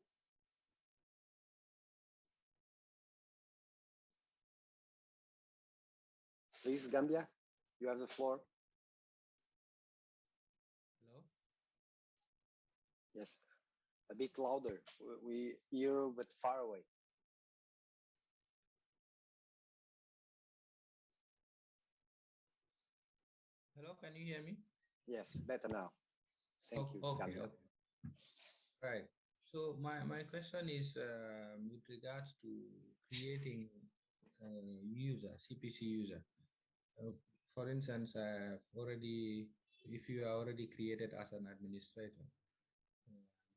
Please, Gambia, you have the floor. Hello? Yes, a bit louder. We- hear but far away. Hello, can you hear me? Yes, better now. Thank Oh, you, Okay, okay. Right. So my, my question is uh, with regards to creating uh, user, CPC user. Uh, for instance, I've already, if you are already created as an administrator,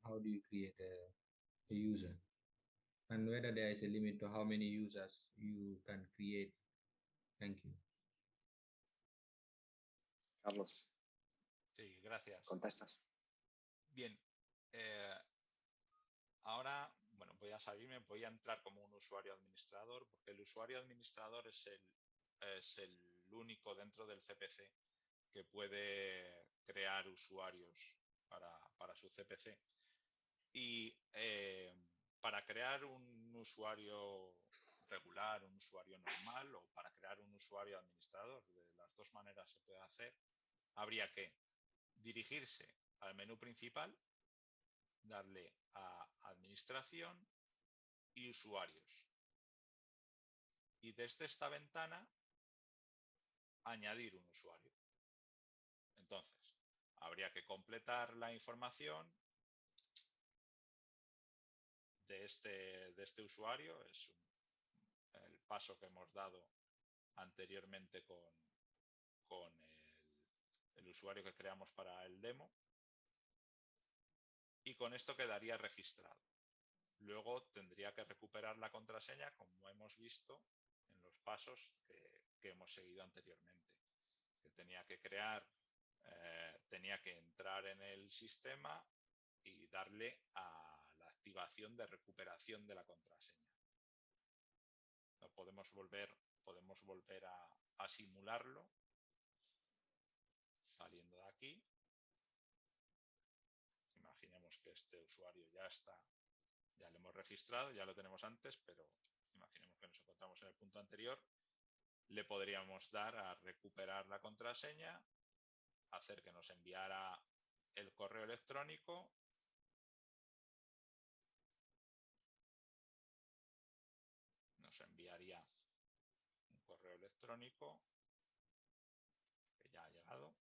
how do you create a, a user? And whether there is a limit to how many users you can create. Thank you. Carlos, Sí, gracias. contestas. Bien. eh, ahora, bueno, voy a salirme, voy a entrar como un usuario administrador, porque el usuario administrador es el, es el único dentro del CPC que puede crear usuarios para, para su CPC. Y eh, para crear un usuario regular, un usuario normal o para crear un usuario administrador, de las dos maneras se puede hacer, habría que dirigirse al menú principal, darle a administración y usuarios. Y desde esta ventana añadir un usuario. Entonces, habría que completar la información de este, de este usuario. Es un- el paso que hemos dado anteriormente con, con el, usuario que creamos para el demo. Y con esto quedaría registrado. Luego tendría que recuperar la contraseña, como hemos visto en los pasos que, hemos seguido anteriormente. Que tenía que crear, eh, tenía que entrar en el sistema y darle a activación de recuperación de la contraseña. No podemos volver, podemos volver a, a simularlo saliendo de aquí. Imaginemos que este usuario ya está, ya lo hemos registrado, ya lo tenemos antes, pero imaginemos que nos encontramos en el punto anterior. Le podríamos dar a recuperar la contraseña, hacer que nos enviara el correo electrónico nos enviaría un correo que ya ha llegado.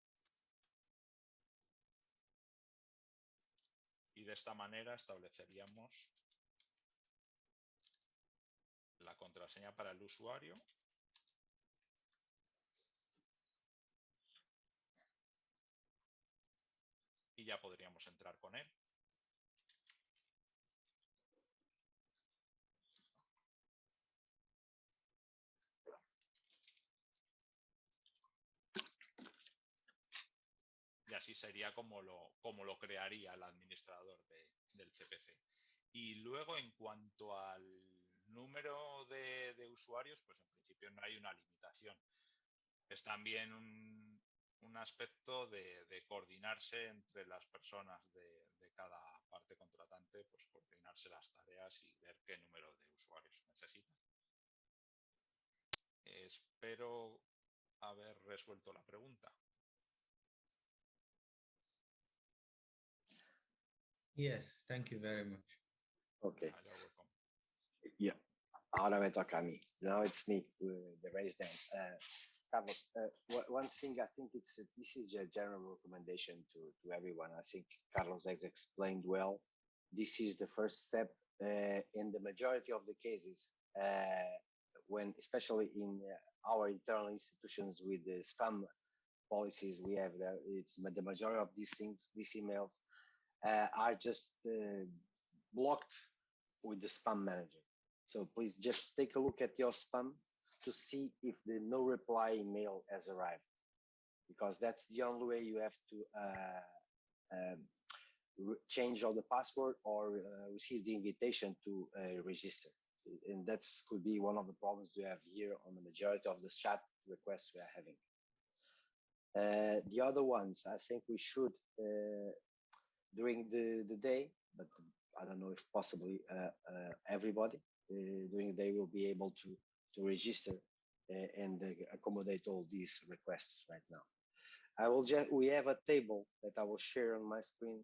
Y de esta manera estableceríamos la contraseña para el usuario. Y ya podríamos entrar con él. Sería como lo, como lo crearía el administrador de- del CPC. Y luego, en cuanto al número de, usuarios, pues en principio no hay una limitación. Es también un, un aspecto de, de coordinarse entre las personas de, de cada parte contratante, pues coordinarse las tareas y ver qué número de usuarios necesitan. Espero haber resuelto la pregunta. Yes, thank you very much. Okay. Ah, you're welcome. Yeah, ahora me toca a mí. Now it's me, with the raised hand. Uh, Carlos, uh, one- one thing I think it's, this is a general recommendation to, to everyone. I think Carlos has explained well. This is the first step uh, in the majority of the cases, uh, when, especially in uh, our internal institutions with the spam policies we have there, it's the majority of these things, these emails uh, are just uh, blocked with the spam manager. So please just take a look at your spam to see if the no reply email has arrived, because that's the only way you have to uh, um, change all the password or uh, receive the invitation to uh, register. And that could be one of the problems we have here on the majority of the chat requests we are having. Uh, the other ones, I think we should during the, the day, but I don't know if possibly uh, uh, everybody uh, during the day will be able to to register uh, and uh, accommodate all these requests right now. I will just we have a table that I will share on my screen.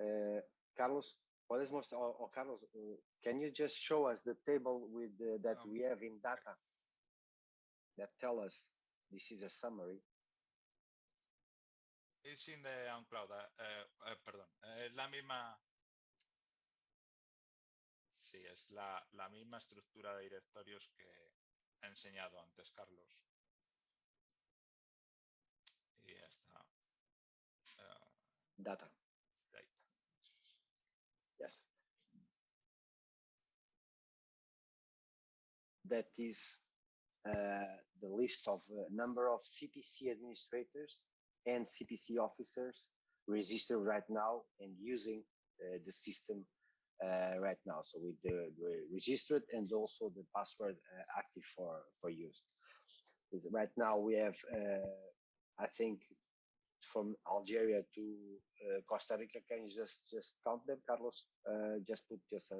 Uh, Carlos, puedes mostrar, or, or Carlos, uh, can you just show us the table with the, that Um, we have in data that tell us this is a summary? It's in the OnCloud, uh, uh, uh, perdón, eh, es la misma. Sí, es la, la misma estructura de directorios que ha enseñado antes Carlos. Y ya está. Eh, Data, data. yes. That is uh, the list of uh, number of CPC administrators and CPC officers registered right now and using uh, the system uh, right now. So with the, registered and also the password uh, active for, for use. Right now we have, uh, I think, from Algeria to uh, Costa Rica. Can you just just count them, Carlos? Uh, just put just a.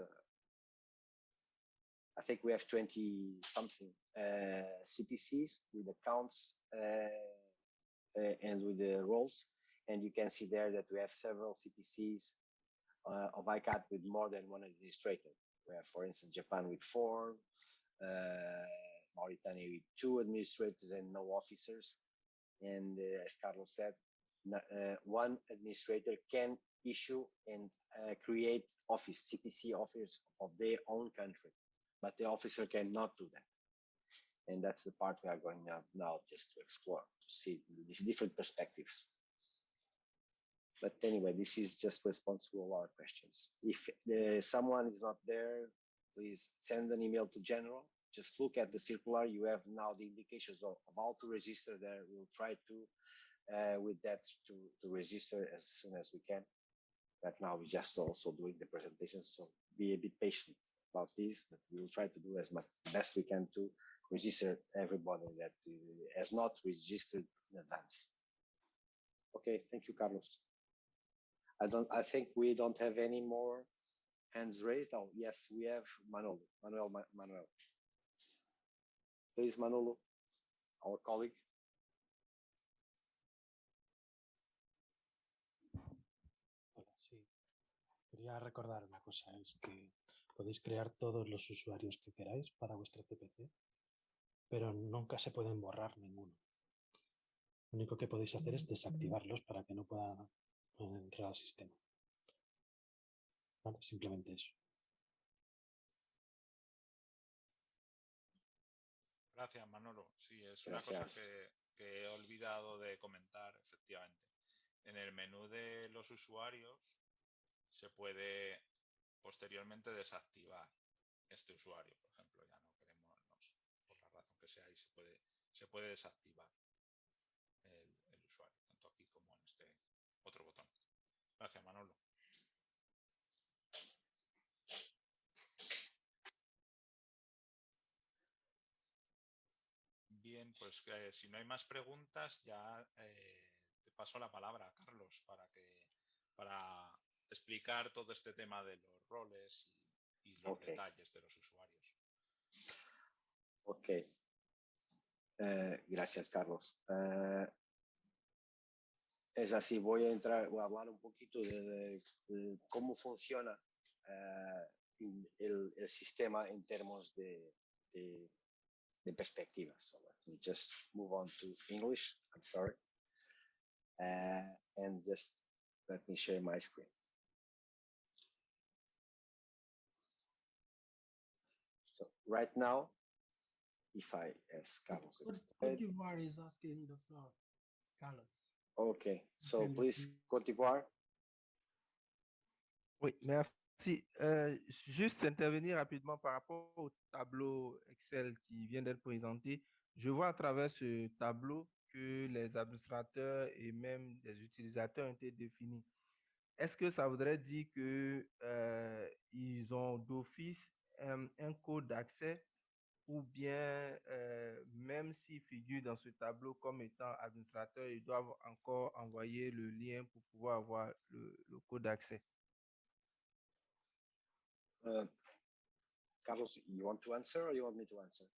I think we have 20 something CPCs with accounts and with the roles. And you can see there that we have several CPCs uh, of ICAT with more than one administrator. We have, for instance, Japan with four, uh, Mauritania with two administrators and no officers. And uh, as Carlos said, uh, one administrator can issue and uh, create office, CPC office of their own country, but the officer cannot do that. And that's the part we are going now, now just to explore, to see these different perspectives. But anyway, this is just response to all our questions. If uh, someone is not there, please send an email to general. Just look at the circular. You have now the indications of, of how to register there. We'll try to, uh, with that, to, to register as soon as we can. But now, we're just also doing the presentation, so be a bit patient about this. But we will try to do as much best we can to register everybody that uh, has not registered in advance. Okay, thank you, Carlos. I don't, I think we don't have any more hands raised. Oh, yes, we have Manolo, Manuel, Manuel. Please, Manolo, our colleague. Hola, sí. Quería recordar una cosa, es que podéis crear todos los usuarios que queráis para CPC, pero nunca se pueden borrar ninguno. Lo único que podéis hacer es desactivarlos para que no puedan entrar al sistema. Vale, simplemente eso. Gracias, Manolo. Sí, es una cosa que he olvidado de comentar, efectivamente. En el menú de los usuarios se puede posteriormente desactivar este usuario, por ejemplo, ya no queremos, nos- por la razón que sea, y se puede, se puede desactivar el, el usuario, tanto aquí como en este otro botón. Gracias, Manolo. Bien, pues eh, si no hay más preguntas, ya eh, te paso la palabra, Carlos, para que para explicar todo este tema de los roles y, y los detalles de los usuarios. Ok. Eh, gracias, Carlos. Eh, es así, voy a entrar, voy a hablar un poquito de, de- cómo funciona eh, el, sistema en términos de, de, de perspectivas. So let me just move on to English. I'm sorry. Uh, and just let me share my screen. So right now, if I, as Carlos Cote d'Ivoire is asking the floor. Carlos. Okay, so Can please, Côte d'Ivoire. Oui, merci. Euh, juste intervenir rapidement par rapport au tableau Excel qui vient d'être présenté. Je vois à travers ce tableau que les administrateurs et même les utilisateurs ont été définis. est-ce que ça voudrait dire que euh, ils ont d'office un, un code d'accès ou bien euh, même s'ils figurent dans ce tableau comme étant administrateur, ils doivent encore envoyer le lien pour pouvoir avoir le, le code d'accès? Uh, Carlos, you want to answer or you want me to answer?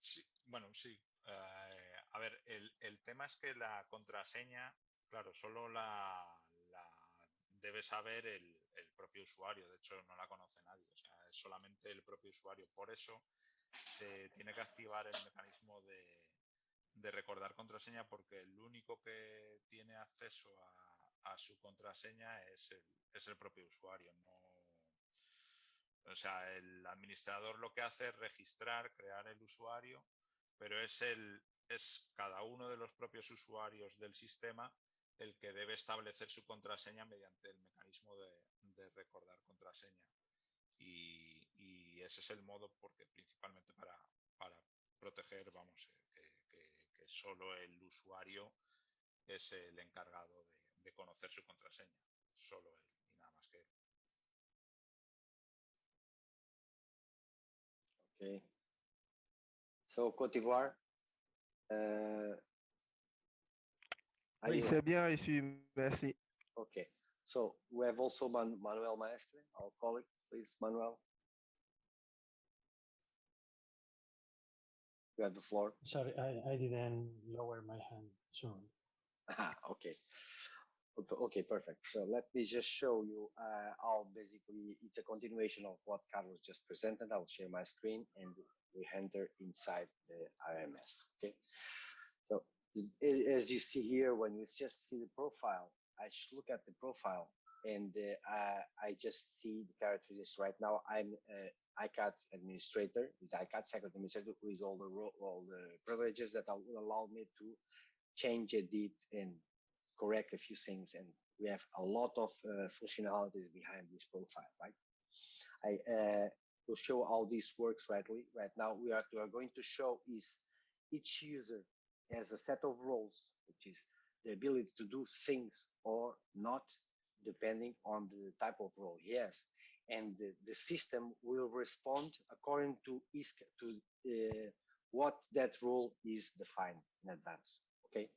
Sí, bueno, sí. eh, a ver, el, el tema es que la contraseña, claro, solo la, la debe saber el, el propio usuario. De hecho, no la conoce nadie. O sea, es solamente el propio usuario. Por eso se tiene que activar el mecanismo de, de recordar contraseña porque el único que tiene acceso a, su contraseña es el, es el propio usuario. O sea, el administrador lo que hace es registrar, crear el usuario, pero es, el, es cada uno de los propios usuarios del sistema el que debe establecer su contraseña mediante el mecanismo de, de recordar contraseña. Y, y, ese es el modo porque principalmente para, para proteger, vamos, eh, que, que, que, solo el usuario es el encargado de, de conocer su contraseña. Solo él y nada más que él. Okay. So Côte d'Ivoire. Uh, oui, c'est bien reçu. Merci. Okay. So we have also Man Manuel Maestre, our colleague. Please, Manuel. You have the floor. Sorry, I, I didn't lower my hand soon. Ah, okay. Okay, perfect. So let me just show you uh, how basically it's a continuation of what Carlos just presented. I'll share my screen and we enter inside the RMS. Okay. So as you see here, when you just see the profile, I should look at the profile and uh, I just see the characteristics right now. I'm an ICAT administrator, it's ICAT second administrator is all the all the privileges that will allow me to change, edit, and correct a few things. And we have a lot of uh, functionalities behind this profile, right? I uh, will show how this works rightly. Right now, we are, we are going to show is each user has a set of roles, which is the ability to do things or not, depending on the type of role he has. And the, the system will respond according to, is, to uh, what that role is defined in advance. Okay,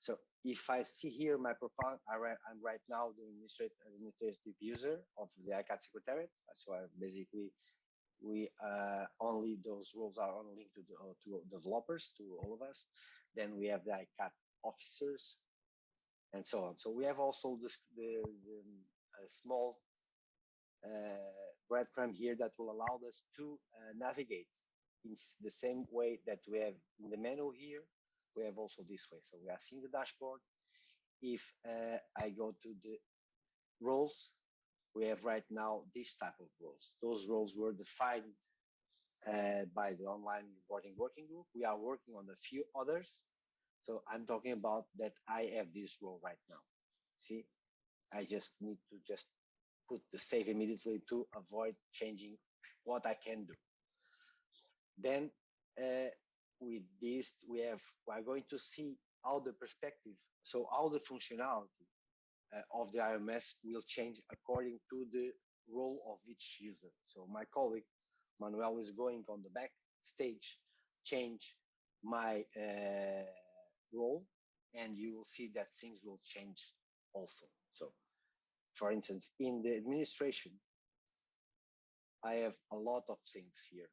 so if I see here my profile, I am right now the administrative, user of the ICAT Secretariat. So I basically, we uh, only those roles are only linked to, the, to developers, to all of us. Then we have the ICAT officers, and so on. So we have also this, the, the small uh, breadcrumb here that will allow us to uh, navigate in the same way that we have in the menu here we have also this way. So we are seeing the dashboard. If uh, I go to the roles, we have right now this type of roles. Those roles were defined uh, by the online reporting working group. We are working on a few others. So I'm talking about that I have this role right now. See, I just need to just put the save immediately to avoid changing what I can do. Then uh, with this, we have, we are going to see how the perspective, so how the functionality uh, of the IMS will change according to the role of each user. So my colleague, Manuel is going on the back stage, change my uh, role, and you will see that things will change also. So for instance, in the administration, I have a lot of things here,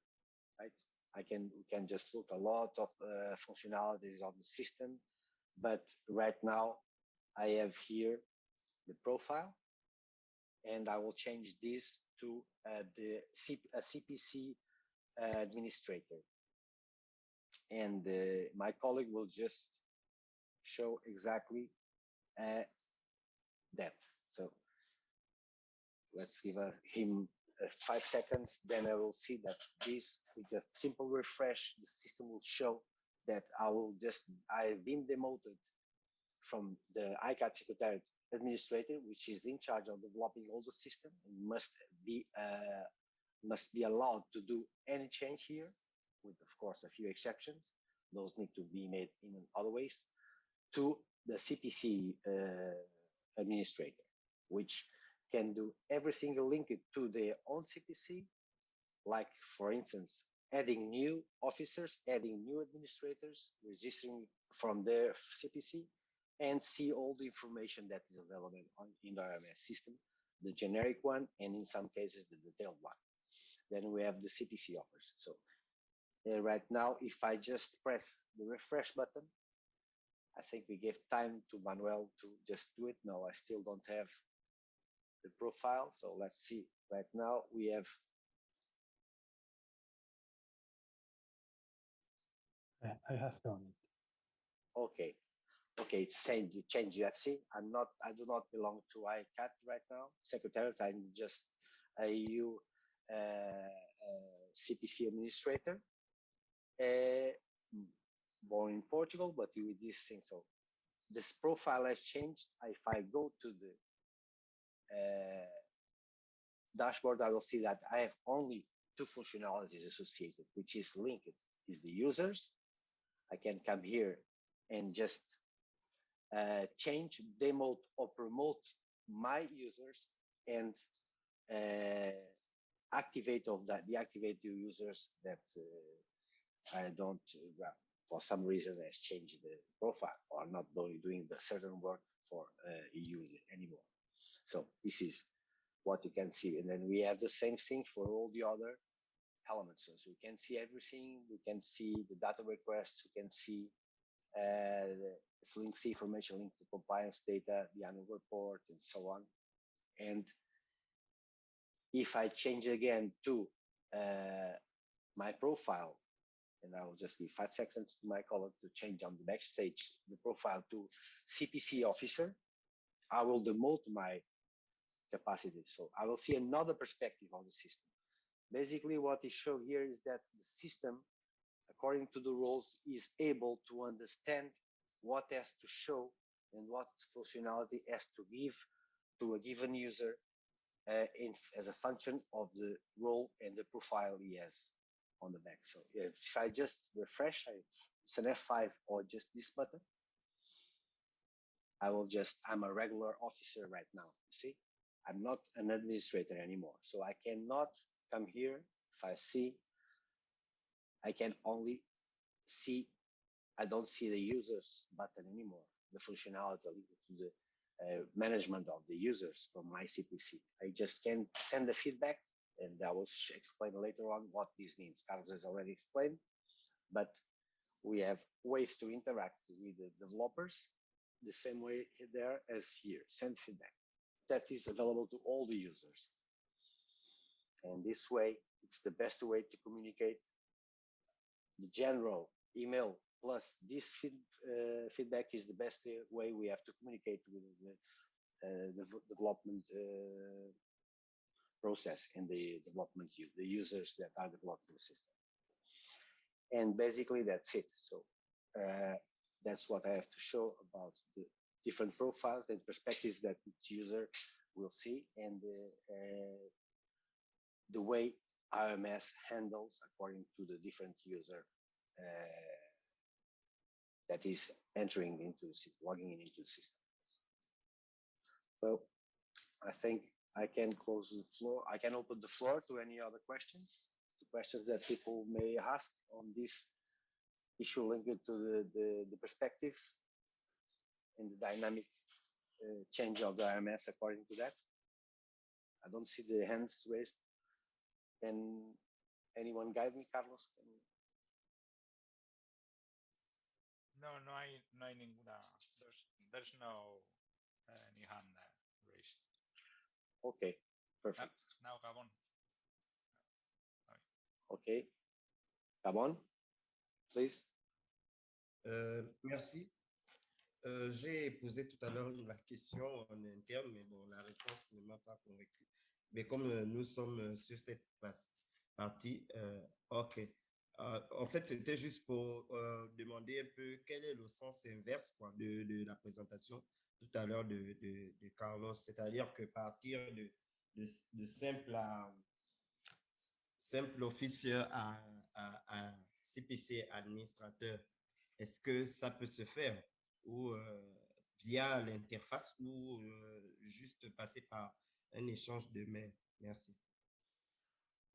right? I can we can just look a lot of uh, functionalities of the system, but right now I have here the profile, and I will change this to uh, the C CPC uh, administrator, and uh, my colleague will just show exactly uh, that. So let's give a, him uh, five seconds, then I will see that this is a simple refresh. The system will show that I will just, I've been demoted from the ICAT Secretariat Administrator, which is in charge of developing all the system and must be, uh, must be allowed to do any change here with, of course, a few exceptions. those need to be made in other ways, to the CPC uh, administrator, which can do every single link to their own CPC, like for instance, adding new officers, adding new administrators, registering from their CPC, and see all the information that is available on, in the RMS system, the generic one, and in some cases, the detailed one. Then we have the CPC offers. So uh, right now, if I just press the refresh button, I think we gave time to Manuel to just do it. No, I still don't have the profile. So let's see. Right now we have. I have done it. Okay. Okay, it's changed. You change that. See, I'm not. I do not belong to ICAT right now. Secretariat. I'm just a EU uh, uh, CPC administrator. Uh, born in Portugal, but with this thing. So this profile has changed. If I go to the uh, dashboard, I will see that I have only two functionalities associated, which is linked is the users. I can come here and just uh, change, demote or promote my users and uh, activate of that, deactivate the users that uh, I don't, for some reason has changed the profile or not doing, doing the certain work for uh, EU anymore. So this is what you can see. And then we have the same thing for all the other elements. So, we can see everything. We can see the data requests. We can see uh, the link C information linked to compliance data, the annual report, and so on. And if I change again to uh, my profile and I will just give five seconds to my colleague to change on the next stage the profile to CPC officer. I will demote my capacity. So I will see another perspective on the system. Basically, what is shown here is that the system, according to the roles, is able to understand what has to show and what functionality has to give to a given user uh, in, as a function of the role and the profile he has on the back. So if I just refresh, I, it's an F5 or just this button. I will just, I'm a regular officer right now, you see? I'm not an administrator anymore. So I cannot come here. If I see, I can only see, I don't see the users button anymore, the functionality to the uh, management of the users from my CPC. I just can send the feedback and I will explain later on what this means. Carlos has already explained, but we have ways to interact with the developers the same way there as here, send feedback. That is available to all the users. And this way, it's the best way to communicate the general email plus this feed, uh, feedback is the best way we have to communicate with the, uh, the development uh, process in the development, the users that are developing the system. And basically that's it. So uh, that's what I have to show about the different profiles and perspectives that each user will see and the, uh, the way RMS handles according to the different user uh, that is entering into the logging in into the system. So I think I can close the floor. I can open the floor to any other questions, the questions that people may ask on this issue linked to the, the, the perspectives and the dynamic uh, change of the RMS according to that. I don't see the hands raised. Can anyone guide me, Carlos? Can... No, no hay, no hay ninguna. There's, there's no Okay, perfect. Now, Gabon. Okay. Gabon, please. Euh, merci. Euh, J'ai posé tout à l'heure la question en interne, mais bon, la réponse ne m'a pas convaincu. Mais comme euh, nous sommes sur cette partie, euh, ok. Euh, en fait, c'était juste pour demander un peu quel est le sens inverse quoi, de, de la présentation tout à l'heure de, Carlos, c'est-à-dire que partir de, simple, à, simple officier à, CPC administrateur est-ce que ça peut se faire? Ou via l'interface ou juste passer par un échange de mails? Merci.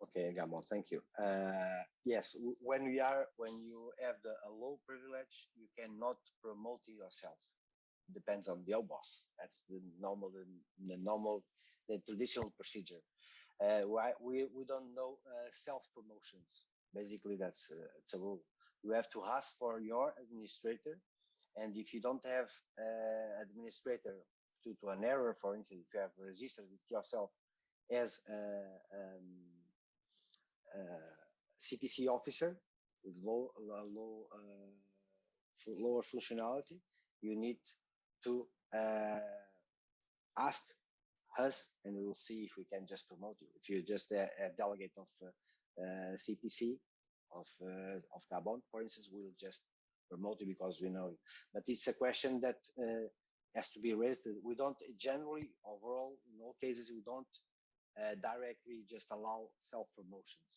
Okay, Gabon, thank you. Uh, yes, when we are when you have the, a low privilege, you cannot promote yourself. Depends on your boss. That's the normal, the, the normal, the traditional procedure. Uh, we we don't know uh, self promotions. Basically, that's uh, it's a rule. You have to ask for your administrator, and if you don't have uh, administrator due to an error, for instance, if you have registered it yourself as a um, CPC officer with low, low, uh, lower functionality, you need to uh, ask us and we will see if we can just promote you. If you're just a, a delegate of uh, CPC of, of Gabon, for instance, we'll just promote you because we know you. But it's a question that has to be raised. We don't generally, overall, in all cases, we don't uh, directly just allow self promotions,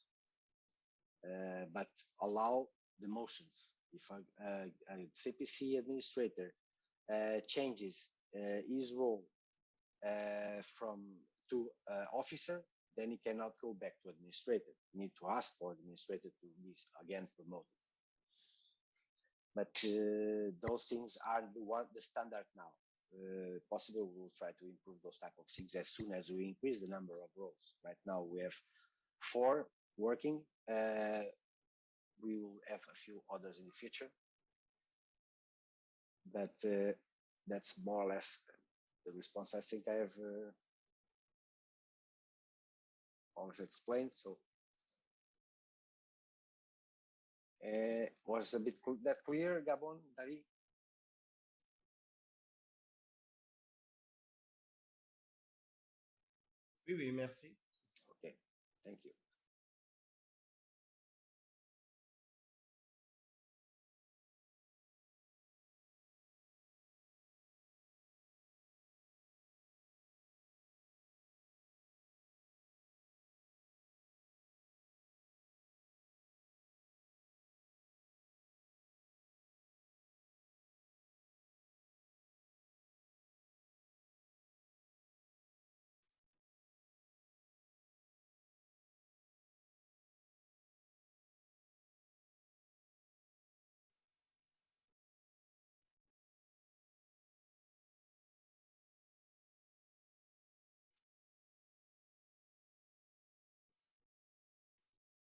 uh, but allow the motions. If a, a, a CPC administrator uh, changes his role from to officer, then he cannot go back to administrator. You need to ask for administrator to be again promoted. But uh, those things are the one the standard now uh, possible, we'll try to improve those type of things as soon as we increase the number of roles. Right now we have four working. Uh, we will have a few others in the future. But uh, that's more or less the response I think I have uh, always explained. So uh, was a bit cl that clear, Gabon, David? Oui, oui, merci. Okay, thank you.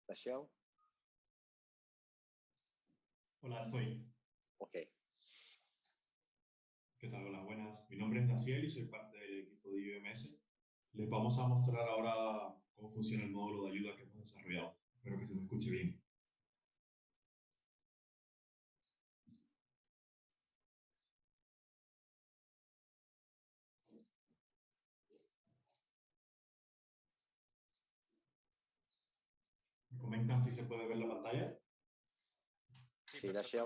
Michelle? Hola, estoy. Ok. ¿Qué tal? Hola, buenas. Mi nombre es Daciel y soy parte del equipo de IBMS. Les vamos a mostrar ahora cómo funciona el módulo de ayuda que hemos desarrollado. Espero que se me escuche bien. Comentan si se puede ver la pantalla. Sí, gracias.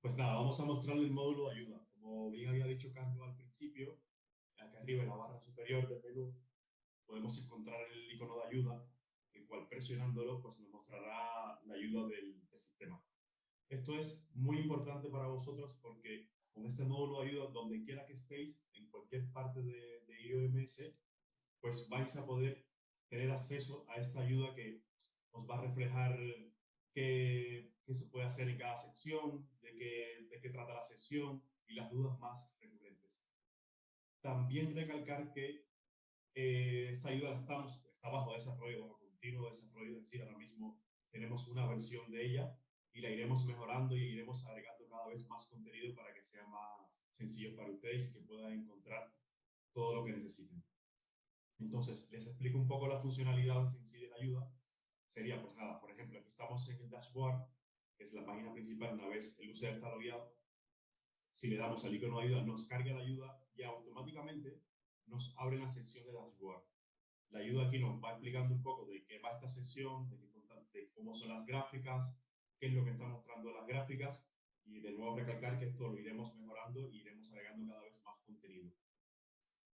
Pues nada, vamos a mostrar el módulo de ayuda. Como bien había dicho Carlos al principio, acá arriba en la barra superior del menú podemos encontrar el icono de ayuda, el cual presionándolo pues nos mostrará la ayuda del, sistema. Esto es muy importante para vosotros porque con este módulo de ayuda, donde quiera que estéis, en cualquier parte de, de IOMS, pues vais a poder tener acceso a esta ayuda que os va a reflejar qué, qué se puede hacer en cada sección, de qué, de qué trata la sesión y las dudas más recurrentes. También recalcar que eh, esta ayuda estamos, está bajo desarrollo, bajo continuo desarrollo, es decir, ahora mismo tenemos una versión de ella y la iremos mejorando y iremos agregando cada vez más contenido para que sea más sencillo para ustedes y que puedan encontrar todo lo que necesiten. Entonces, les explico un poco la funcionalidad en sí de la ayuda. Sería, pues nada, por ejemplo, aquí estamos en el dashboard, que es la página principal una vez el usuario está logueado. Si le damos al icono de ayuda, nos carga la ayuda y automáticamente nos abre la sección de dashboard. La ayuda aquí nos va explicando un poco de qué va esta sesión, de, de cómo son las gráficas, qué es lo que están mostrando las gráficas y de nuevo recalcar que esto lo iremos mejorando y iremos agregando cada vez más contenido.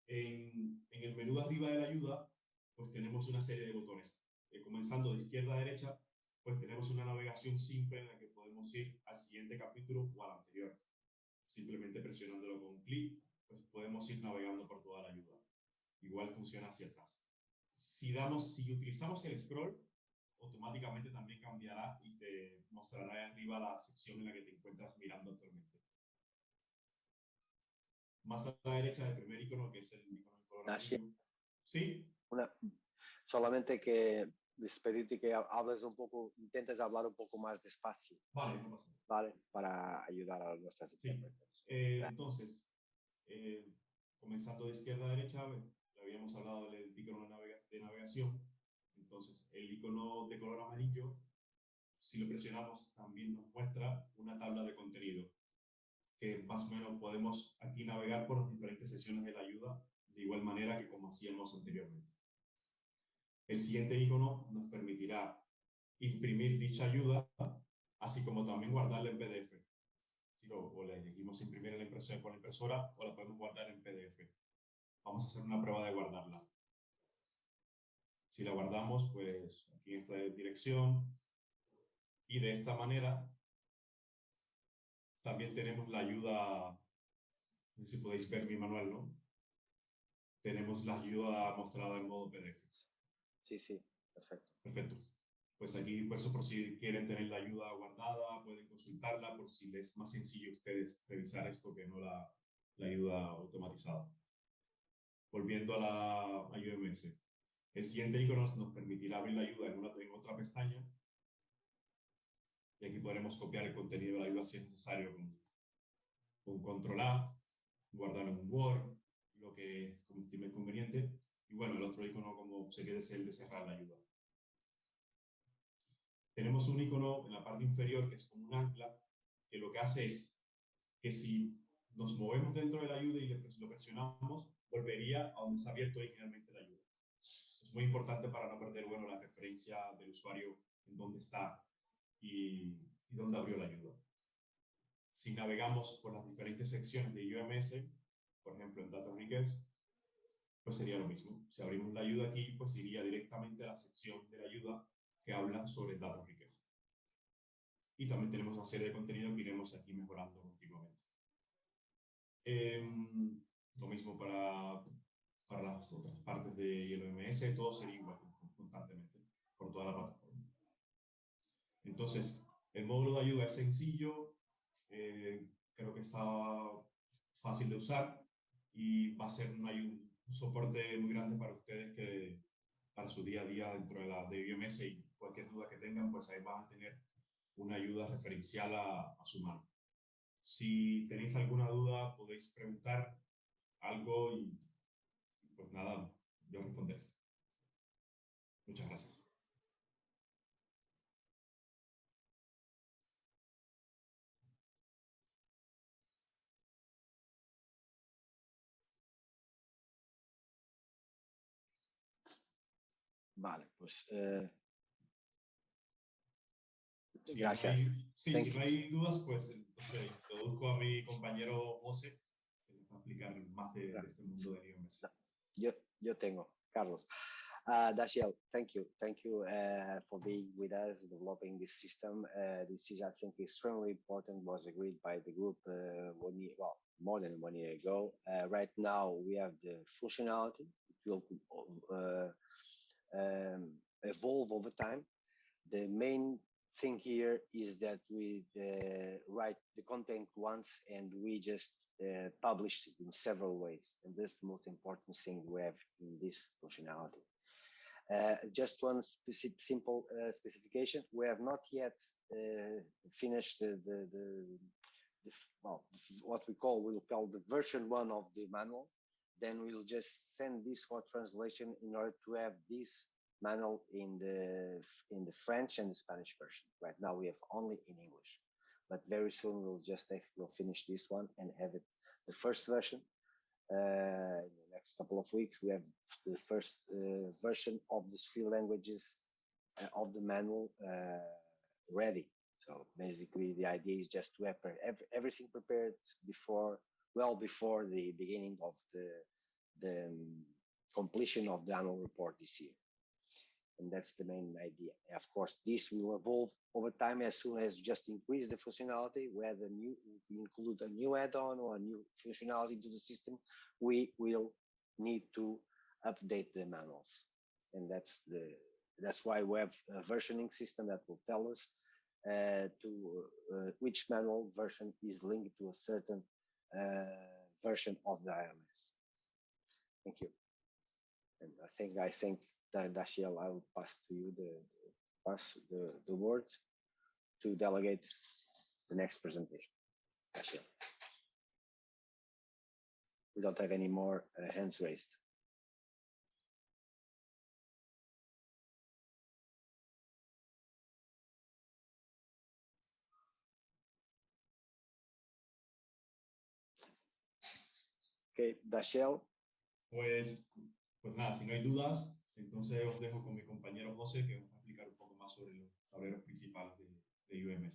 En, en, el menú de arriba de la ayuda, pues tenemos una serie de botones. Eh, comenzando de izquierda a derecha, pues tenemos una navegación simple en la que podemos ir al siguiente capítulo o al anterior. Simplemente presionándolo con un clic, pues podemos ir navegando por toda la ayuda. Igual funciona hacia atrás. Si, damos, si utilizamos el scroll, automáticamente también cambiará y te mostrará arriba la sección en la que te encuentras mirando actualmente. Más a la derecha del primer icono, que es el icono de color Así. amarillo. Sí, Una, solamente que les pedirte que ha- hables un poco, intentes hablar un poco más despacio, vale, no pasa nada. ¿vale? Para ayudar a nuestras Sí. Eh, entonces, eh, comenzando de izquierda a derecha, ya habíamos hablado del icono de navegación. Entonces, el icono de color amarillo, si lo presionamos, también nos muestra una tabla de contenido, que más o menos podemos aquí navegar por las diferentes sesiones de la ayuda, de igual manera que como hacíamos anteriormente. El siguiente icono nos permitirá imprimir dicha ayuda, así como también guardarla en PDF. Si lo- o la elegimos imprimir en la impresora con la impresora o la podemos guardar en PDF. Vamos a hacer una prueba de guardarla. Si la guardamos, pues aquí en esta dirección. Y de esta manera también tenemos la ayuda, no sé si podéis ver mi manual, ¿no? Tenemos la ayuda mostrada en modo PDF. Sí, sí, perfecto. Perfecto. Pues aquí, por eso, por si quieren tener la ayuda guardada, pueden consultarla, por si les es más sencillo a ustedes revisar esto que no la, la ayuda automatizada. Volviendo a la a UMS. El siguiente icono nos- nos permitirá abrir la ayuda en, una, en otra pestaña. Y aquí podremos copiar el contenido de la ayuda si es necesario con, con control A, guardar en Word, lo que como estime conveniente. Y bueno, el otro icono como sería de el de cerrar la ayuda. Tenemos un icono en la parte inferior que es como un ancla, que lo que hace es que si nos movemos dentro de la ayuda y lo presionamos, volvería a donde se ha abierto originalmente la ayuda. Es muy importante para no perder bueno, la referencia del usuario en dónde está y, y dónde abrió la ayuda. Si navegamos por las diferentes secciones de UMS, por ejemplo en Data Request, pues sería lo mismo. Si abrimos la ayuda aquí, pues iría directamente a la sección de la ayuda que habla sobre Data Request. Y también tenemos una serie de contenido que iremos aquí mejorando continuamente. Em, lo mismo para, para las otras partes de ILMS, todo sería igual constantemente por toda la plataforma. Entonces, el módulo de ayuda es sencillo, eh, creo que está fácil de usar y va a ser un, un soporte muy grande para ustedes que para su día a día dentro de la de IOMS y cualquier duda que tengan, pues ahí van a tener una ayuda referencial a, a su mano. Si tenéis alguna duda, podéis preguntar algo y pues nada, yo responderé. Muchas gracias. Vale, pues eh, Si gracias. hay- sí, Thank si you. no hay dudas, pues entonces introduzco a mi compañero José, que va a explicar más de, de este mundo de IOMS. Yo, yo tengo, Carlos. Uh, Dashiell, thank you. Thank you uh, for being with us, developing this system. Uh, this is, I think, extremely important, was agreed by the group uh, one year, well, more than one year ago. Uh, right now, we have the functionality. It will um, evolve over time. The main thing here is that we uh, write the content once and we just uh, publish it in several ways. And that's the most important thing we have in this functionality. Uh, just one specific, simple uh, specification. We have not yet uh, finished the, the, the, the well, what we call, we'll call the version one of the manual. Then we'll just send this for translation in order to have this manual in the in the French and the Spanish version. Right now we have only in English, but very soon we'll just we'll finish this one and have it the first version. Uh, in the next couple of weeks, we have the first uh, version of the three languages uh, of the manual uh, ready. So basically, the idea is just to have everything prepared before, well before the beginning of the the um, completion of the annual report this year. And that's the main idea. Of course, this will evolve over time as soon as just increase the functionality, where the new we include a new add-on or a new functionality to the system, we will need to update the manuals. And that's the that's why we have a versioning system that will tell us uh, to uh, which manual version is linked to a certain uh, version of the IMS. Thank you. And I think I think that Dashiell, I will pass to you the, the pass the, the word to delegate the next presentation. Dashiel. We don't have any more uh, hands raised. Okay, Dashiell. Pues, pues nada, si no hay dudas, entonces os dejo con mi compañero José que nos va a explicar un poco más sobre los tableros principales de, de.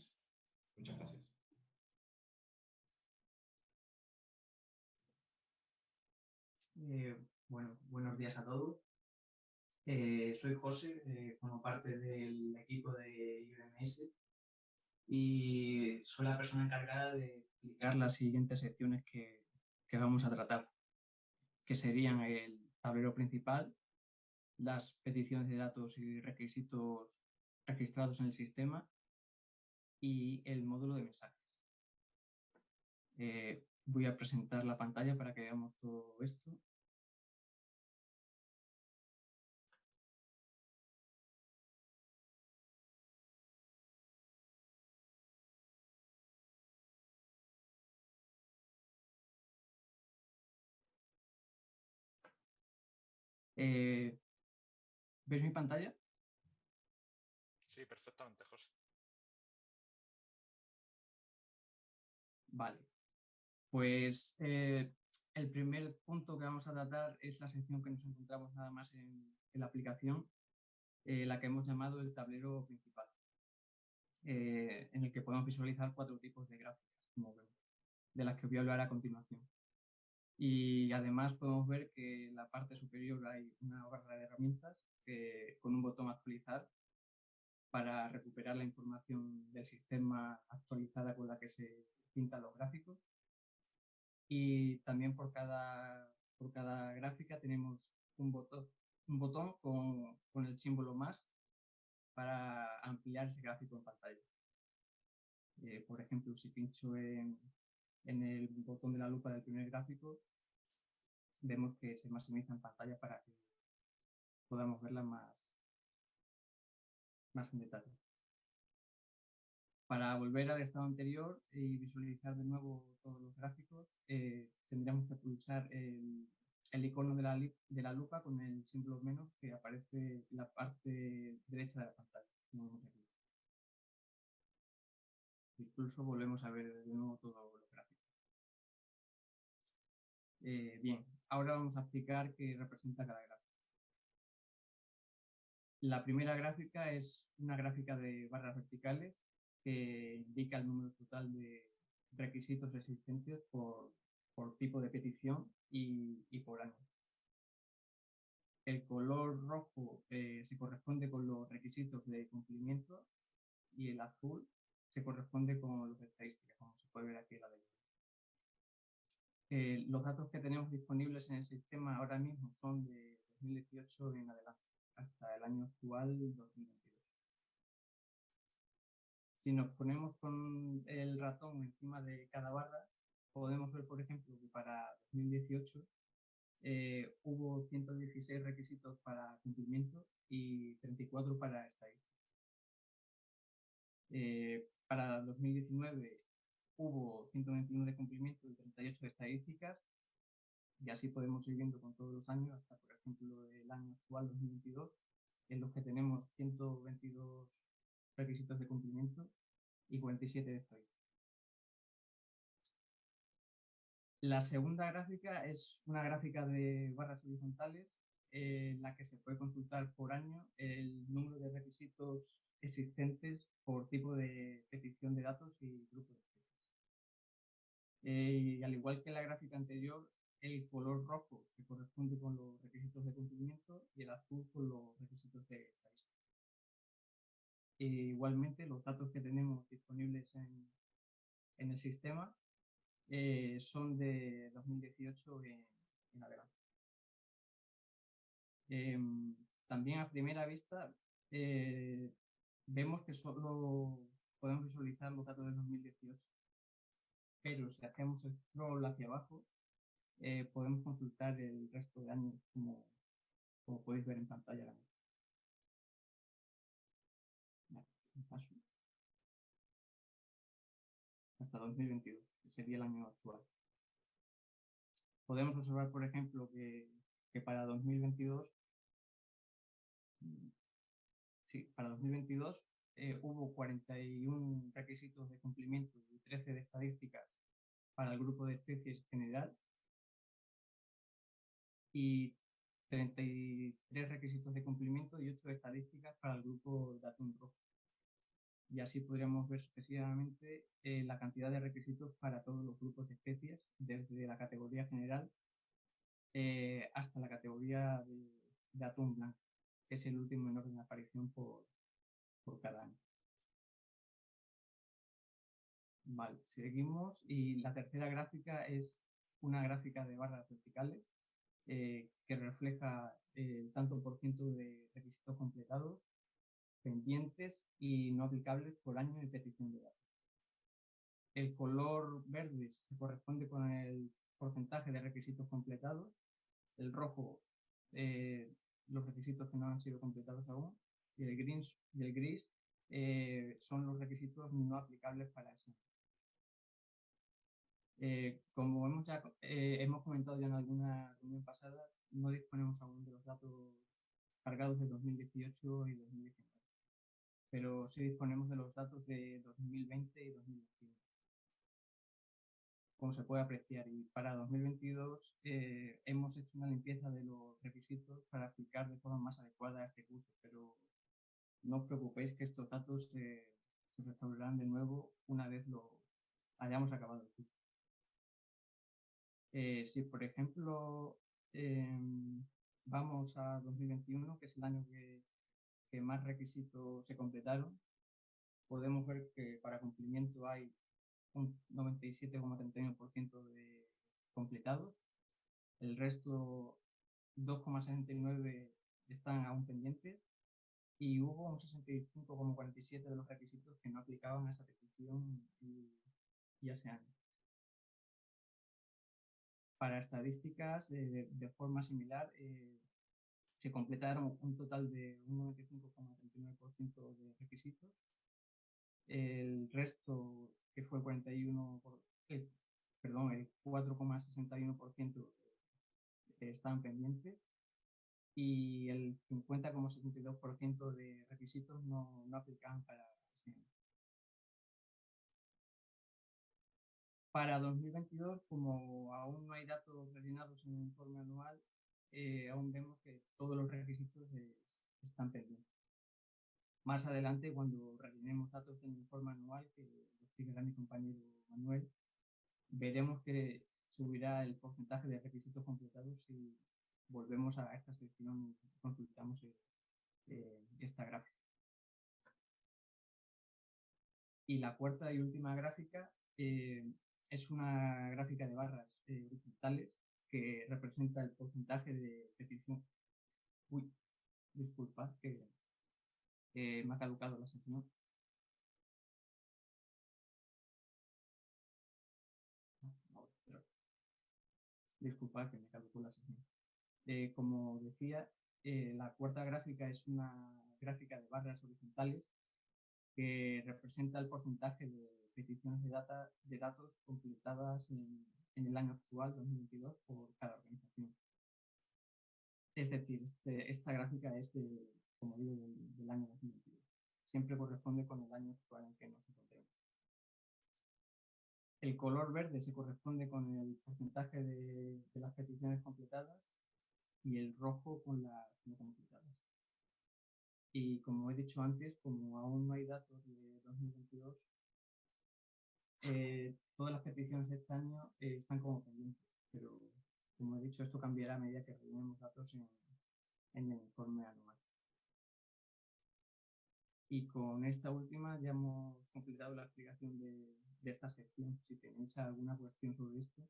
Muchas gracias. Eh, bueno, buenos días a todos. Eh, soy José, eh, formo parte del equipo de UMS y soy la persona encargada de explicar las siguientes secciones que, que vamos a tratar, que serían el tablero principal, las peticiones de datos y requisitos registrados en el sistema y el módulo de mensajes. Eh, voy a presentar la pantalla para que veamos todo esto. Eh, ¿Ves mi pantalla? Sí, perfectamente, José. Vale. Pues eh, el primer punto que vamos a tratar es la sección que nos encontramos nada más en, en la aplicación, eh, la que hemos llamado el tablero principal, eh, en el que podemos visualizar cuatro tipos de gráficas, como vemos, de las que voy a hablar a continuación. Y además podemos ver que en la parte superior hay una barra de herramientas que, con un botón actualizar para recuperar la información del sistema actualizada con la que se pintan los gráficos. Y también por cada, por cada gráfica tenemos un botón, un botón con, con el símbolo más para ampliar ese gráfico en pantalla. Eh, por ejemplo, si pincho en, en el botón de la lupa del primer gráfico, vemos que se maximiza en pantalla para que podamos verla más, más en detalle. Para volver al estado anterior y visualizar de nuevo todos los gráficos, eh, tendríamos que pulsar el, icono de la, de la, lupa con el símbolo menos que aparece en la parte derecha de la pantalla, como. Incluso volvemos a ver de nuevo los gráficos. Eh, bien, ahora vamos a explicar qué representa cada gráfico. La primera gráfica es una gráfica de barras verticales que indica el número total de requisitos existentes por, tipo de petición y, por año. El color rojo eh, se corresponde con los requisitos de cumplimiento y el azul se corresponde con los de estadística, como se puede ver aquí en la derecha. Eh, los datos que tenemos disponibles en el sistema ahora mismo son de 2018 en adelante, hasta el año actual 2022. Si nos ponemos con el ratón encima de cada barra, podemos ver, por ejemplo, que para 2018 eh, hubo 116 requisitos para cumplimiento y 34 para estadística. Eh, para 2019 hubo 121 de cumplimiento y 38 de estadísticas, y así podemos ir viendo con todos los años, hasta por ejemplo el año actual 2022, en los que tenemos 122 requisitos de cumplimiento y 47 de estadísticas. La segunda gráfica es una gráfica de barras horizontales en la que se puede consultar por año el número de requisitos existentes por tipo de petición de datos y grupo de eh, y al igual que la gráfica anterior, el color rojo se corresponde con los requisitos de cumplimiento y el azul con los requisitos de estadística. E igualmente, los datos que tenemos disponibles en, en el sistema eh, son de 2018 en, en adelante. Em, también a primera vista eh, vemos que solo podemos visualizar los datos de 2018, pero si hacemos scroll hacia abajo eh, podemos consultar el resto de años como, como podéis ver en pantalla. Hasta 2022, que sería el año actual. Podemos observar, por ejemplo, que, que para 2022 sí, para 2022 eh, hubo 41 requisitos de cumplimiento y 13 de estadísticas para el grupo de especies general y 33 requisitos de cumplimiento y 8 estadísticas para el grupo de atún rojo. Y así podríamos ver sucesivamente eh, la cantidad de requisitos para todos los grupos de especies, desde la categoría general eh, hasta la categoría de, atún blanco que es el último en orden de aparición por, por cada año. Vale, seguimos. Y la tercera gráfica es una gráfica de barras verticales eh, que refleja el tanto por ciento de requisitos completados, pendientes y no aplicables por año de petición de datos. El color verde se corresponde con el porcentaje de requisitos completados, el rojo eh, los requisitos que no han sido completados aún. Y el gris, y el gris eh, son los requisitos no aplicables para ese eh, como hemos, ya, eh, hemos comentado ya en alguna reunión pasada, no disponemos aún de los datos cargados de 2018 y 2019, pero sí disponemos de los datos de 2020 y 2021 como se puede apreciar. Y para 2022 eh, hemos hecho una limpieza de los requisitos para aplicar de forma más adecuada este curso, pero no os preocupéis que estos datos se restaurarán de nuevo una vez lo hayamos acabado el curso. Eh, si, por ejemplo, em, vamos a 2021, que es el año que, más requisitos se completaron, podemos ver que para cumplimiento hay un 97,31% de completados. El resto, 2,69 están aún pendientes y hubo un 65,47 de los requisitos que no aplicaban a esa petición y, y a ese año. Para estadísticas, eh, de, forma similar, eh, se completaron un total de un 95,39% de requisitos. El resto que fue 41 por, eh, perdón, el 4,61% están pendientes y el 50,72% de requisitos no, no aplican para Para 2022, como aún no hay datos rellenados en el informe anual, eh, aún vemos que todos los requisitos están pendientes. Más adelante, cuando rellenemos datos en el informe anual, que explicará mi compañero Manuel, veremos que subirá el porcentaje de requisitos completados si volvemos a esta sección y consultamos eh, eh, esta gráfica. Y la cuarta y última gráfica eh, es una gráfica de barras horizontales que representa el porcentaje de petición. Uy, disculpa, que me ha caducado la sección. Disculpa que me caducó la sesión. Eh, como decía, eh, la cuarta gráfica es una gráfica de barras horizontales que representa el porcentaje de peticiones de, data, de datos completadas en, el año actual, 2022, por cada organización. Es decir, este, esta gráfica es, de, como digo, del, año 2022. Siempre corresponde con el año actual en que nos encontremos. El color verde se corresponde con el porcentaje de, las peticiones completadas y el rojo con las no completadas. Y como he dicho antes, como aún no hay datos de 2022, eh, todas las peticiones de este año eh, están como pendientes, pero como he dicho, esto cambiará a medida que rellenemos datos en, en el informe anual. Y con esta última ya hemos completado la explicación de, de esta sección. Si tenéis alguna cuestión sobre esto.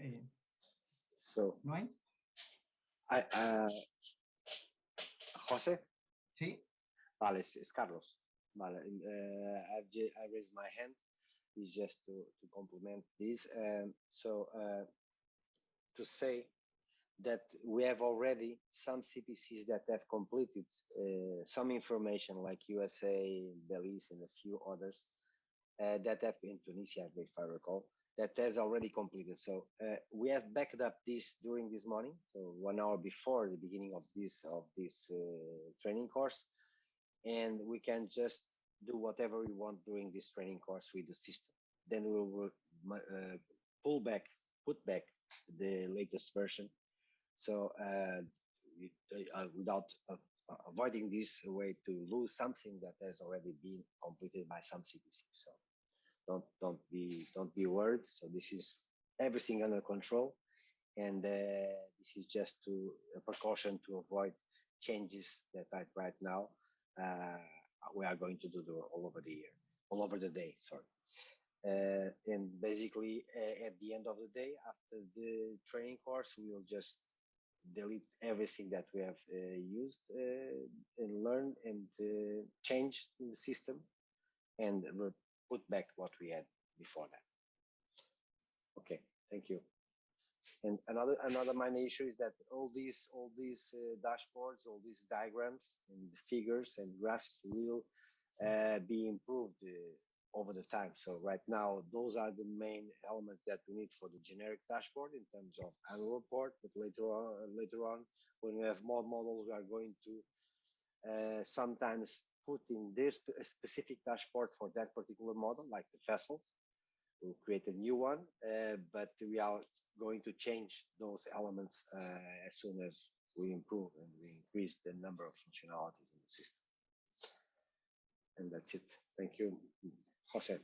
Eh, So, ¿No hay? I, uh, José? Sí. Vale, es, es Carlos. Vale, uh, I've ju- I raised my hand. It's just to, to complement this. Um, so, uh, to say that we have already some CPCs that have completed uh, some information like USA, Belize, and a few others uh, that have in Tunisia, if I recall, that has already completed. So uh, we have backed up this during this morning, so one hour before the beginning of this of this uh, training course, and we can just do whatever we want during this training course with the system. Then we will uh, pull back, put back the latest version. So uh, uh, without uh, avoiding this way to lose something that has already been completed by some CPC. So don't don't be don't be worried. So this is everything under control, and uh, this is just to a precaution to avoid changes that I, right now uh, we are going to do all over the year, all over the day. Sorry. Uh, and basically, uh, at the end of the day, after the training course, we will just delete everything that we have uh, used uh, and learned and changed in the system and put back what we had before that. Okay, thank you. And another another minor issue is that all these all these uh, dashboards, all these diagrams and figures and graphs will uh, be improved uh, over the time. So right now, those are the main elements that we need for the generic dashboard in terms of annual report. But later on, later on, when we have more models, we are going to uh, sometimes put in this specific dashboard for that particular model, like the vessels. We'll create a new one, uh, but we are going to change those elements uh, as soon as we improve and we increase the number of functionalities in the system. And that's it. Thank you, Jose.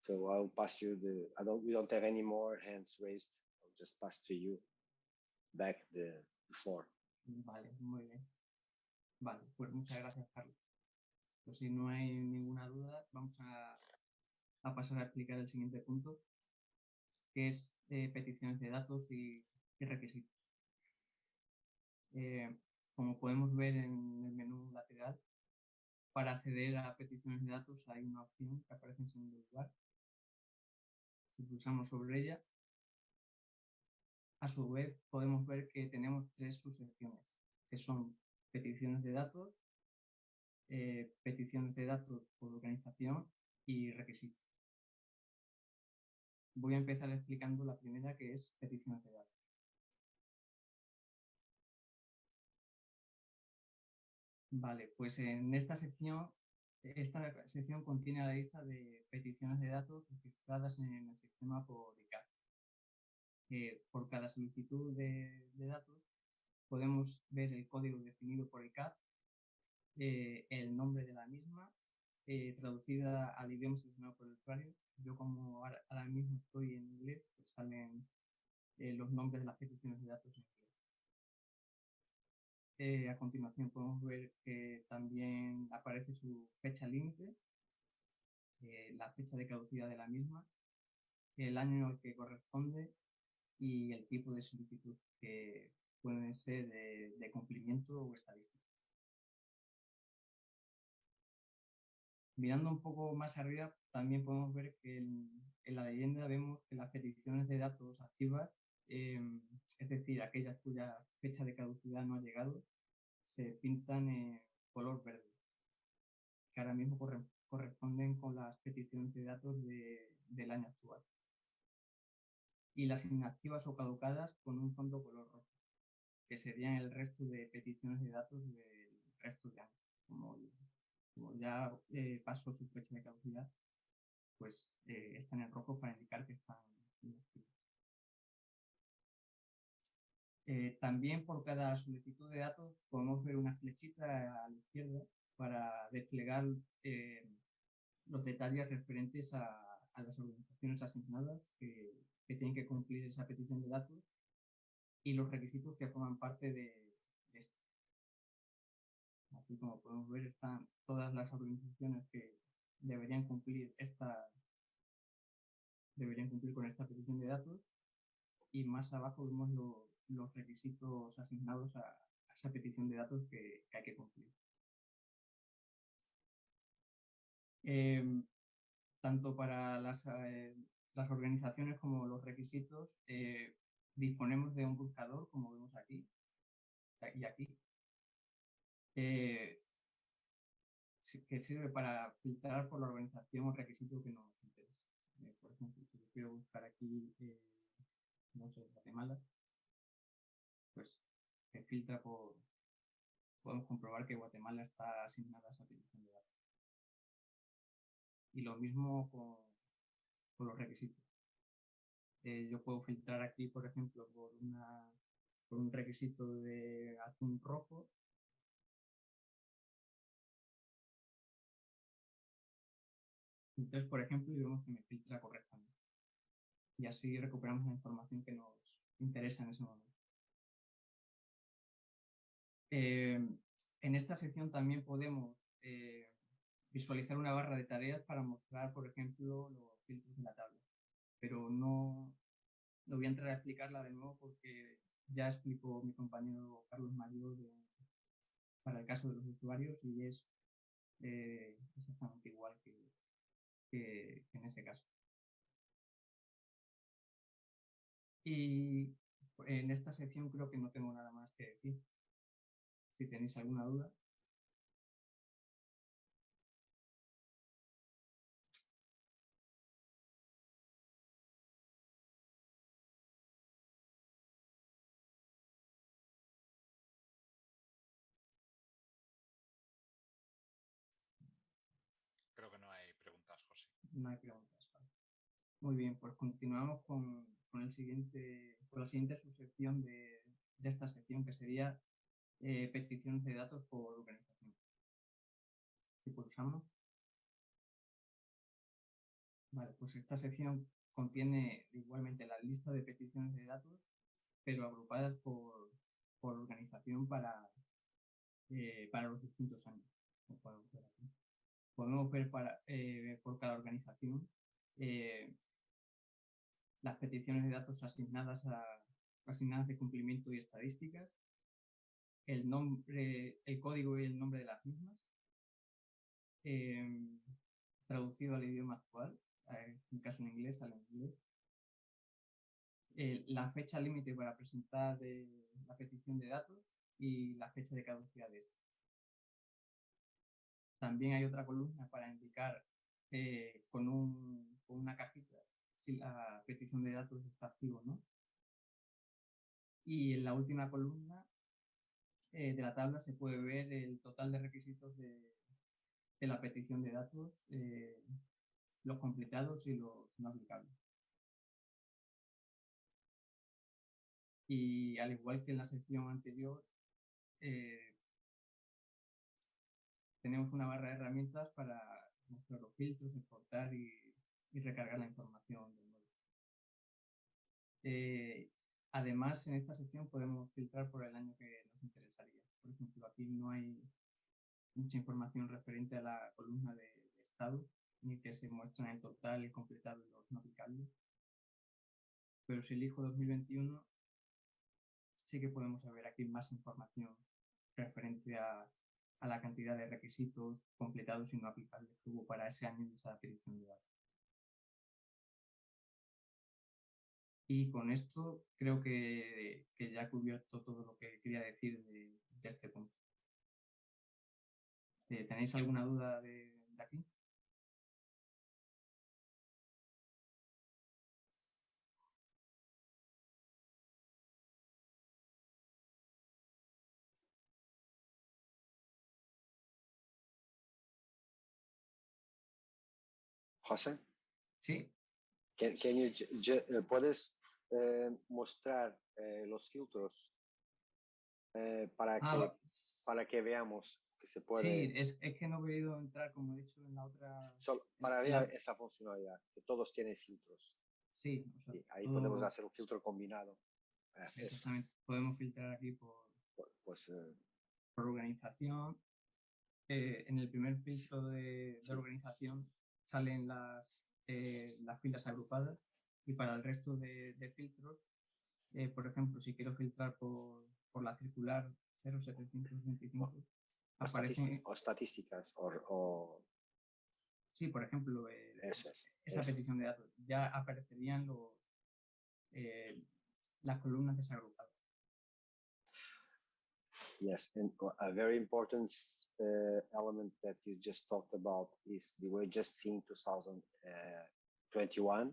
So I'll pass you the, I don't, we don't have any more hands raised. I'll just pass to you back the the floor. Vale, muy bien. Vale, pues muchas gracias, Carlos. Pues si no hay ninguna duda, vamos a, a pasar a explicar el siguiente punto, que es eh, peticiones de datos y, requisitos. Eh, como podemos ver en el menú lateral, para acceder a peticiones de datos hay una opción que aparece en segundo lugar. Si pulsamos sobre ella, a su vez podemos ver que tenemos tres subsecciones, que son peticiones de datos, eh, peticiones de datos por organización y requisitos. Voy a empezar explicando la primera, que es peticiones de datos. Vale, pues en esta sección, esta sección contiene la lista de peticiones de datos registradas en el sistema por ICAT. Por cada solicitud de datos podemos ver el código definido por ICAT, eh, el nombre de la misma, eh, traducida al idioma seleccionado por el usuario. Yo como ahora, ahora mismo estoy en inglés, pues salen eh, los nombres de las peticiones de datos en inglés. Eh, a continuación podemos ver que también aparece su fecha límite, eh, la fecha de caducidad de la misma, el año al que corresponde y el tipo de solicitud que pueden ser de, cumplimiento o estadística. Mirando un poco más arriba, también podemos ver que en, la leyenda vemos que las peticiones de datos activas, eh, es decir, aquellas cuya fecha de caducidad no ha llegado, se pintan en color verde, que ahora mismo corre- corresponden con las peticiones de datos de- del año actual. Y las inactivas o caducadas con un fondo color rojo, que serían el resto de peticiones de datos del resto de como, ya eh, pasó su fecha de caducidad, pues eh, están en rojo para indicar que están inactivas. Eh, también por cada solicitud de datos podemos ver una flechita a la izquierda para desplegar eh, los detalles referentes a, las organizaciones asignadas que, tienen que cumplir esa petición de datos y los requisitos que forman parte de, esto. Aquí, como podemos ver, están todas las organizaciones que deberían cumplir esta deberían cumplir con esta petición de datos y más abajo vemos lo, los requisitos asignados a, esa petición de datos que, hay que cumplir. Eh, tanto para las, eh, las, organizaciones como los requisitos, eh, disponemos de un buscador, como vemos aquí y aquí, eh, que sirve para filtrar por la organización o requisito que nos interesa. Eh, por ejemplo, si yo quiero buscar aquí, eh, no sé, Guatemala, pues se filtra por, podemos comprobar que Guatemala está asignada a esa petición de datos. Y lo mismo con, con los requisitos. Eh, yo puedo filtrar aquí, por ejemplo, por, una, por un requisito de atún rojo. Entonces, por ejemplo, y vemos que me filtra correctamente. Y así recuperamos la información que nos interesa en ese momento. Eh, en esta sección también podemos eh, visualizar una barra de tareas para mostrar, por ejemplo, los filtros de la tabla. Pero no, no voy a entrar a explicarla de nuevo porque ya explicó mi compañero Carlos Mayor de, para el caso de los usuarios y es eh, exactamente igual que, que, que en ese caso. Y en esta sección creo que no tengo nada más que decir. Si tenéis alguna duda. No hay preguntas. Muy bien, pues continuamos con, con, el siguiente, con la siguiente subsección de, de esta sección, que sería eh, peticiones de datos por organización. Si pulsamos. Vale, pues esta sección contiene igualmente la lista de peticiones de datos, pero agrupadas por, por organización para, eh, para los distintos años. Podemos ver para, eh, por cada organización eh, las peticiones de datos asignadas, a, asignadas de cumplimiento y estadísticas, el nombre, el código y el nombre de las mismas, eh, traducido al idioma actual, en mi caso en inglés, al inglés, eh, la fecha límite para presentar de, la petición de datos y la fecha de caducidad de esta. También hay otra columna para indicar eh, con, un, con una cajita si la petición de datos está activa o no. Y en la última columna eh, de la tabla se puede ver el total de requisitos de, de la petición de datos, eh, los completados y los no aplicables. Y al igual que en la sección anterior, eh, tenemos una barra de herramientas para mostrar los filtros, exportar y, y recargar la información de nuevo. Eh, además, en esta sección podemos filtrar por el año que nos interesaría. Por ejemplo, aquí no hay mucha información referente a la columna de, estado, ni que se muestran el total, el completado y los no. Pero si elijo 2021, sí que podemos ver aquí más información referente a, a, la cantidad de requisitos completados y no aplicables que hubo para ese año de esa petición de datos. Y con esto creo que, que, ya he cubierto todo lo que quería decir de, de este punto. Eh, ¿Tenéis alguna duda de, de aquí? José? Sí. Can, can you, ju- ju- eh, ¿Puedes eh, mostrar eh, los filtros eh, para, Ah, que, para que veamos que se puede, Sí, es, es que no he podido entrar, como he dicho en la otra. solo para la- ver esa funcionalidad, que todos tienen filtros. Sí, o sea, Y ahí podemos hacer un filtro combinado. Es. Exactamente. Podemos filtrar aquí por, Pues por organización. Eh, en el primer filtro de, de organización salen las, eh, las filas agrupadas y para el resto de, de filtros, eh, por ejemplo, si quiero filtrar por, por la circular 0725, o, aparecen, o estadísticas o, o- sí, por ejemplo, eh, eso es, esa eso es. petición de datos, ya aparecerían los, las columnas desagrupadas. Yes, and a very important uh, element that you just talked about is the we're just seeing 2021,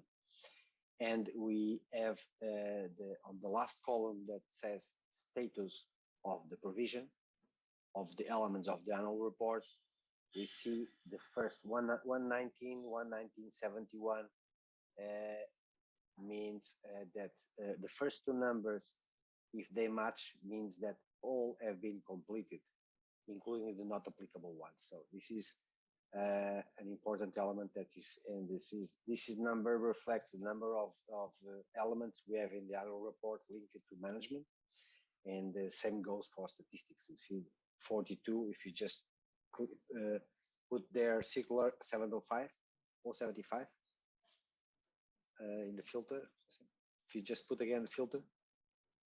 and we have uh, the on the last column that says status of the provision of the elements of the annual report. We see the first one 119, 11971 uh, means uh, that uh, the first two numbers if they match means that all have been completed including the not applicable ones. So this is uh, an important element that is and this is this is number reflects the number of of uh, elements we have in the annual report linked to management. And the same goes for statistics. You see 42 if you just uh, put there circular 705 or 75 uh, in the filter. If you just put again the filter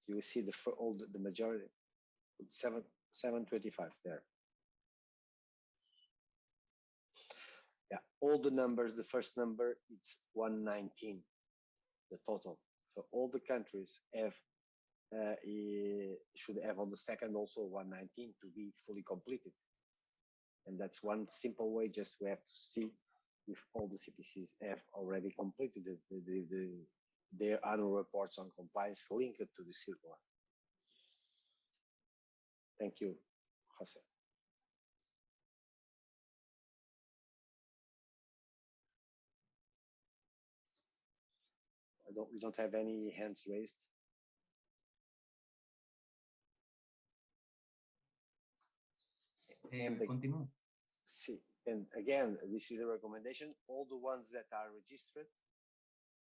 you will see the all the, the majority put seven 725 there. Yeah all the numbers the first number it's 119 the total. So all the countries have uh, should have on the second also 119 to be fully completed. And that's one simple way just we have to see if all the cpcs have already completed the, the, the their annual reports on compliance linked to the circular. Thank you, Jose. I don't, we don't have any hands raised. And the- continúo. See, and again, this is a recommendation. All the ones that are registered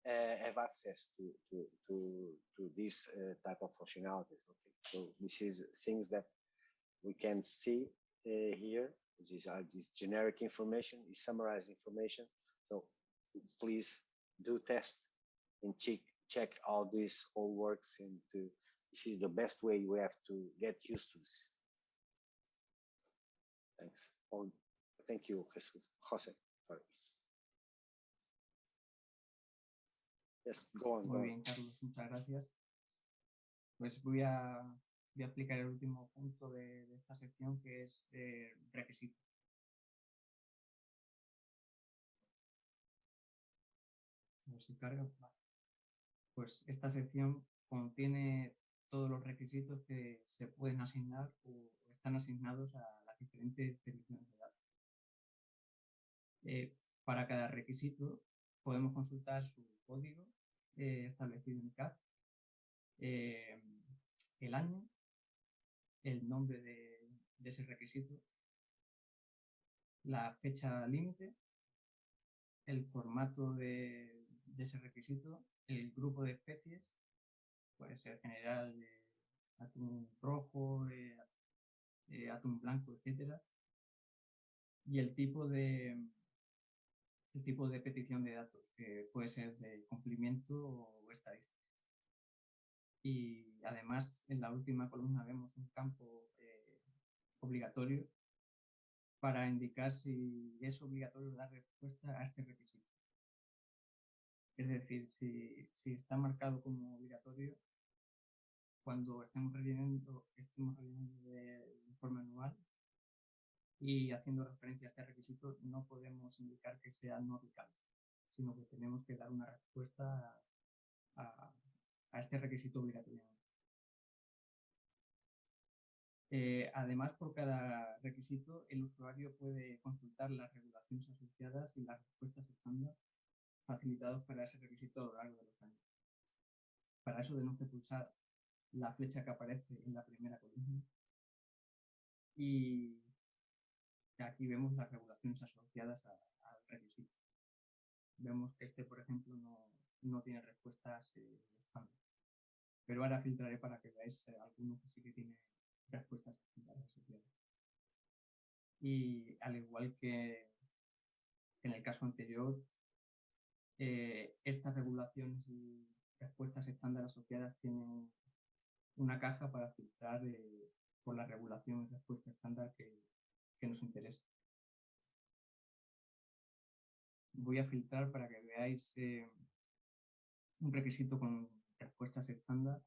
uh, have access to to to to this uh, type of functionalities. Okay, so this is things that we can see uh, here. These are this generic information, is summarized information. So please do test and check check how this all works. And this is the best way we have to get used to the system. Thanks. Oh, thank you. Jose. Sorry. Yes, go on. Muy bien, Carlos, muchas gracias. Pues voy a, voy a explicar el último punto de, esta sección, que es eh, requisitos. A ver si carga. Pues esta sección contiene todos los requisitos que se pueden asignar o están asignados a las diferentes peticiones de datos. Eh, para cada requisito podemos consultar su código eh, establecido en CAP, eh, el año, el nombre de, ese requisito, la fecha límite, el formato de, ese requisito, el grupo de especies, puede ser general, eh, atún rojo, eh, atún blanco, etcétera, y el tipo de el tipo de petición de datos, que puede ser de cumplimiento o estadística. Y además, en la última columna vemos un campo eh, obligatorio para indicar si es obligatorio dar respuesta a este requisito. Es decir, si, si está marcado como obligatorio, cuando estemos rellenando, estemos rellenando el informe anual y haciendo referencia a este requisito, no podemos indicar que sea no aplicable, sino que tenemos que dar una respuesta a, a este requisito obligatoriamente. Eh, además, por cada requisito, el usuario puede consultar las regulaciones asociadas y las respuestas estándar facilitados para ese requisito a lo largo de los años. Para eso tenemos que pulsar la flecha que aparece en la primera columna y aquí vemos las regulaciones asociadas al requisito. Vemos que este, por ejemplo, no, no tiene respuestas eh, estándar. Pero ahora filtraré para que veáis eh, alguno que sí que tiene respuestas estándares asociadas. Y al igual que en el caso anterior, eh, estas regulaciones y respuestas estándar asociadas tienen una caja para filtrar por la regulación y respuesta estándar que, que nos interesa. Voy a filtrar para que veáis eh, un requisito con respuestas estándar.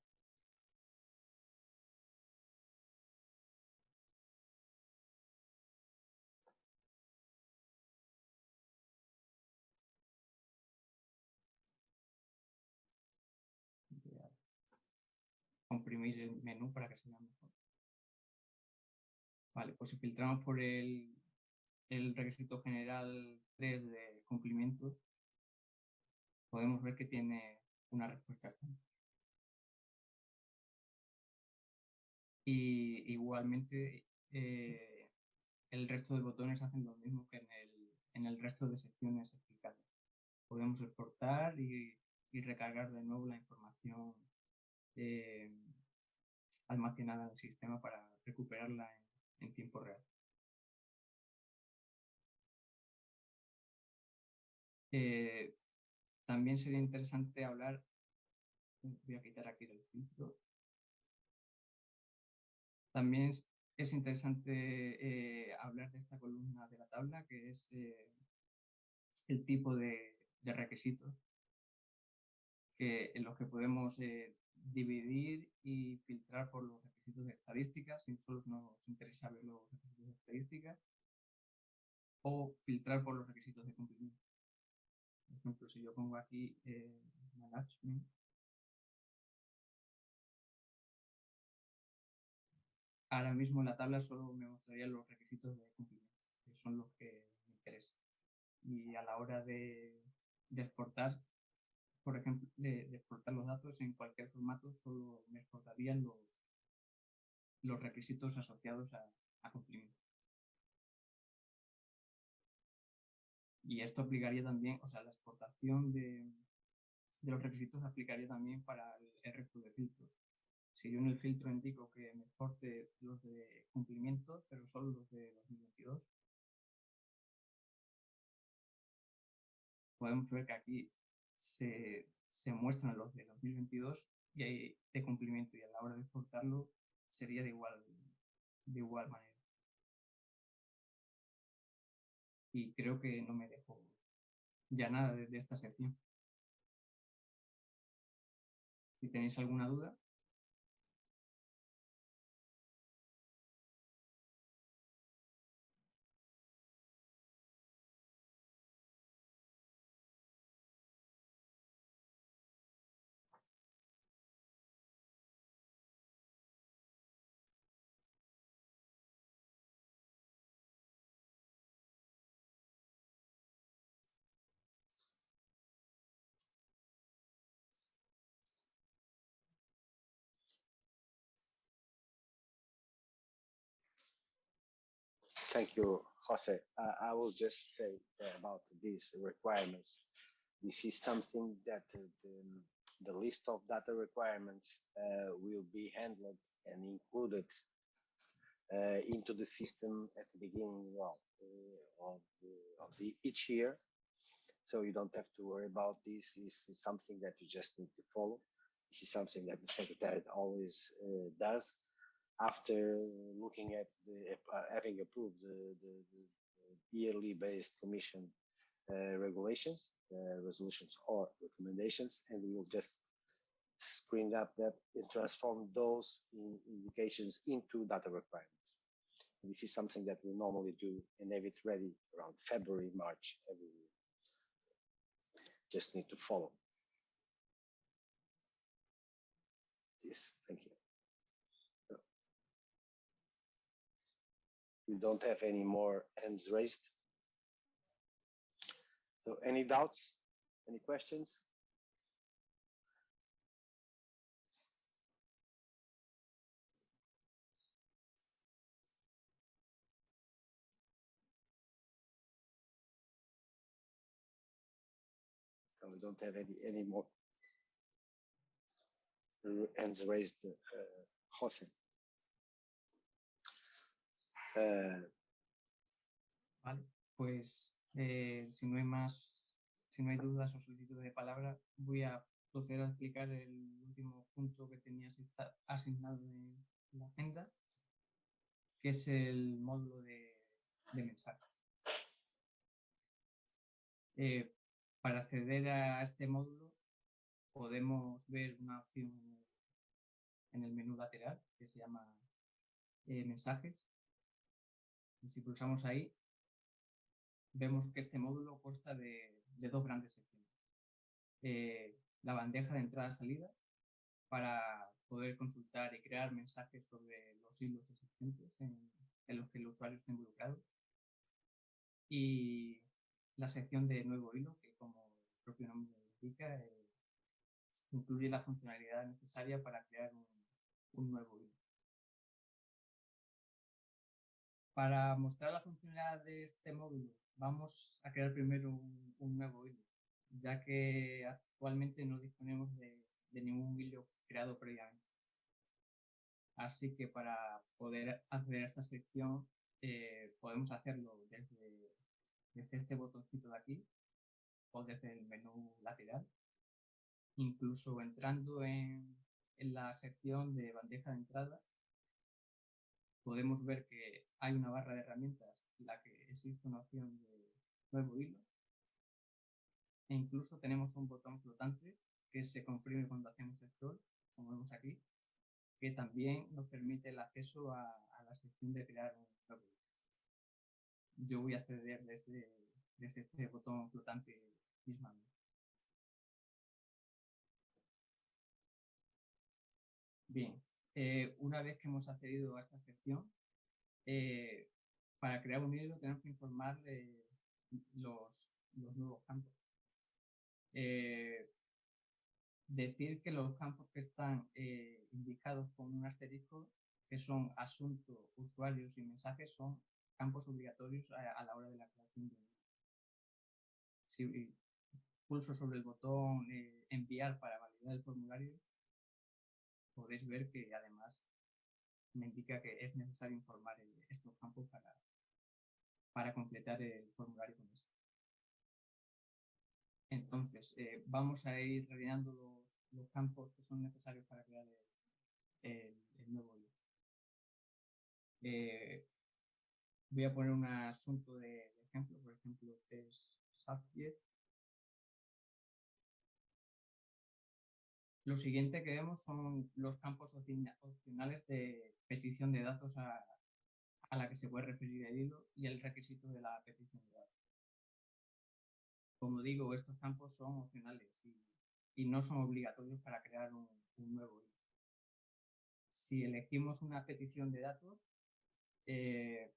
Comprimir el menú para que se vea mejor. Vale, pues si filtramos por el, el requisito general 3 de cumplimiento, podemos ver que tiene una respuesta. Y igualmente eh, el resto de botones hacen lo mismo que en el, en el resto de secciones explicadas. Podemos exportar y, y recargar de nuevo la información eh, almacenada en el sistema para recuperarla en, en tiempo real. Eh, también sería interesante hablar, voy a quitar aquí el filtro. También es, interesante eh, hablar de esta columna de la tabla, que es eh, el tipo de, requisitos que, en los que podemos dividir y filtrar por los requisitos de estadísticas, si solo nos interesa ver los requisitos de estadísticas, o filtrar por los requisitos de cumplimiento. Por ejemplo, si yo pongo aquí eh, management, ahora mismo en la tabla solo me mostraría los requisitos de cumplimiento, que son los que me interesan. Y a la hora de, exportar, por ejemplo, de, exportar los datos en cualquier formato, solo me exportarían los, los requisitos asociados a, a cumplimiento. Y esto aplicaría también, o sea, la exportación de, de los requisitos aplicaría también para el, resto de filtros. Si yo en el filtro indico que me exporte los de cumplimiento, pero solo los de 2022, podemos ver que aquí se, se muestran los de 2022 y hay de cumplimiento y a la hora de exportarlo sería de igual, de igual manera. Y creo que no me dejo ya nada de, de esta sección. Si tenéis alguna duda. Thank you, Jose. Uh, I will just say about these requirements. This is something that the, the, list of data requirements uh, will be handled and included uh, into the system at the beginning of, of, the, of the, each year. So you don't have to worry about this. This is something that you just need to follow. This is something that the secretary always does after looking at the uh, having approved the, the, the yearly based commission uh, regulations, uh, resolutions or recommendations, and we will just screen up that and transform those in indications into data requirements. This is something that we normally do and have it ready around February, March every year. Just need to follow this. Thank you. We don't have any more hands raised. So any doubts Any questions? And we don't have any, any more hands raised, uh, Jose. Uh, Vale, pues eh, si no hay más, si no hay dudas o solicitud de palabra, voy a proceder a explicar el último punto que tenía asigna- asignado en la agenda, que es el módulo de, mensajes. Eh, para acceder a este módulo podemos ver una opción en el, en el menú lateral que se llama eh, mensajes. Y si pulsamos ahí, vemos que este módulo consta de, dos grandes secciones. Eh, la bandeja de entrada-salida para poder consultar y crear mensajes sobre los hilos existentes en, en los que el usuario está involucrado. Y la sección de nuevo hilo, que como el propio nombre indica, eh, incluye la funcionalidad necesaria para crear un, un nuevo hilo. Para mostrar la funcionalidad de este módulo, vamos a crear primero un, nuevo hilo, ya que actualmente no disponemos de, ningún hilo creado previamente. Así que para poder acceder a esta sección, eh, podemos hacerlo desde, desde este botoncito de aquí o desde el menú lateral, incluso entrando en, en la sección de bandeja de entrada podemos ver que hay una barra de herramientas en la que existe una opción de nuevo hilo e incluso tenemos un botón flotante que se comprime cuando hacemos scroll, como vemos aquí, que también nos permite el acceso a, a la sección de crear un nuevo hilo. Yo voy a acceder desde, desde este botón flotante mismamente. Bien, eh, una vez que hemos accedido a esta sección, eh, para crear un hilo tenemos que informar los, nuevos campos. Eh, decir que los campos que están eh, indicados con un asterisco, que son asunto, usuarios y mensajes, son campos obligatorios a, la hora de la creación de. Si pulso sobre el botón enviar para validar el formulario, podéis ver que además me indica que es necesario informar el- estos campos para, para completar el formulario con esto. Entonces, eh, vamos a ir rellenando los, campos que son necesarios para crear el, nuevo hilo. Eh, voy a poner un asunto de, de ejemplo, por ejemplo, es subject. Lo siguiente que vemos son los campos opciona- opcionales de petición de datos a, la que se puede referir el hilo y el requisito de la petición de datos. Como digo, estos campos son opcionales y, no son obligatorios para crear un, nuevo hilo. Si elegimos una petición de datos, eh,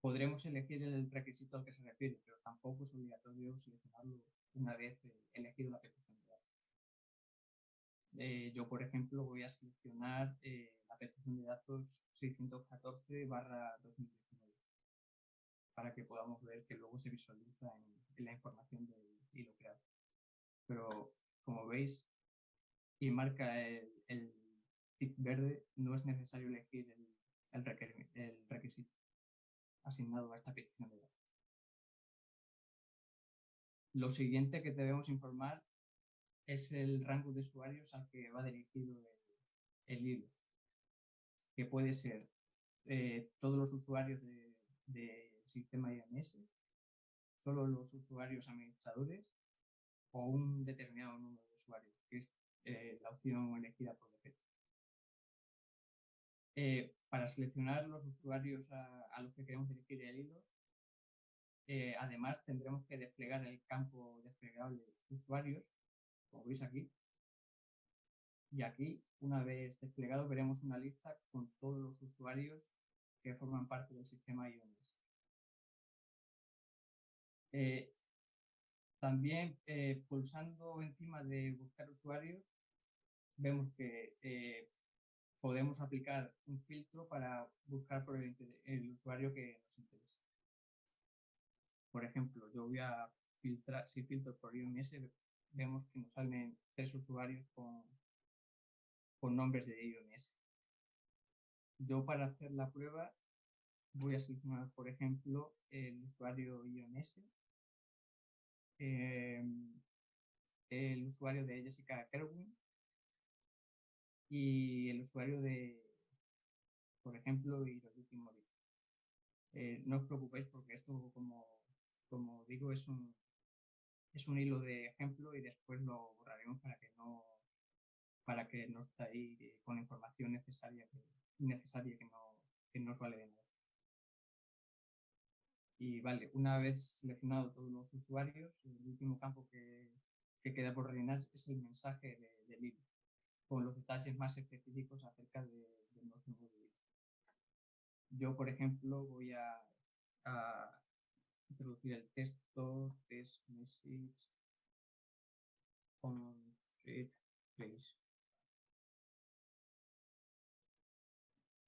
podremos elegir el requisito al que se refiere, pero tampoco es obligatorio seleccionarlo una vez eh, elegido la petición. Eh, yo, por ejemplo, voy a seleccionar eh, la petición de datos 614 barra 2019 para que podamos ver que luego se visualiza en, la información del hilo creado. Pero como veis, y marca el, el verde, no es necesario elegir el requisito asignado a esta petición de datos. Lo siguiente que debemos informar es el rango de usuarios al que va dirigido el, el hilo, que puede ser eh, todos los usuarios de, de sistema IMS, solo los usuarios administradores o un determinado número de usuarios, que es eh, la opción elegida por defecto. Eh, para seleccionar los usuarios a, los que queremos dirigir el hilo, además tendremos que desplegar el campo desplegable usuarios, como veis aquí. Y aquí, una vez desplegado, veremos una lista con todos los usuarios que forman parte del sistema IOMS. Eh, También eh, pulsando encima de buscar usuarios, vemos que eh, podemos aplicar un filtro para buscar por el, el, usuario que nos interesa. Por ejemplo, yo voy a filtrar, si filtro por IOMS, vemos que nos salen tres usuarios con, con nombres de IOMS. Yo para hacer la prueba voy a seleccionar, por ejemplo, el usuario IOMS, eh, el usuario de Jessica Kerwin y el usuario de, por ejemplo, Hiroyuki Mori. Eh, no os preocupéis porque esto, como, como digo, es un, es un hilo de ejemplo y después lo borraremos para que no para que no esté ahí con información necesaria que, innecesaria que no, que no vale de nada. Y vale, una vez seleccionado todos los usuarios, el último campo que, que queda por rellenar es el mensaje de, del hilo, con los detalles más específicos acerca de, de nuestro hilo. Yo, por ejemplo, voy a introducir el texto, test message, on thread place.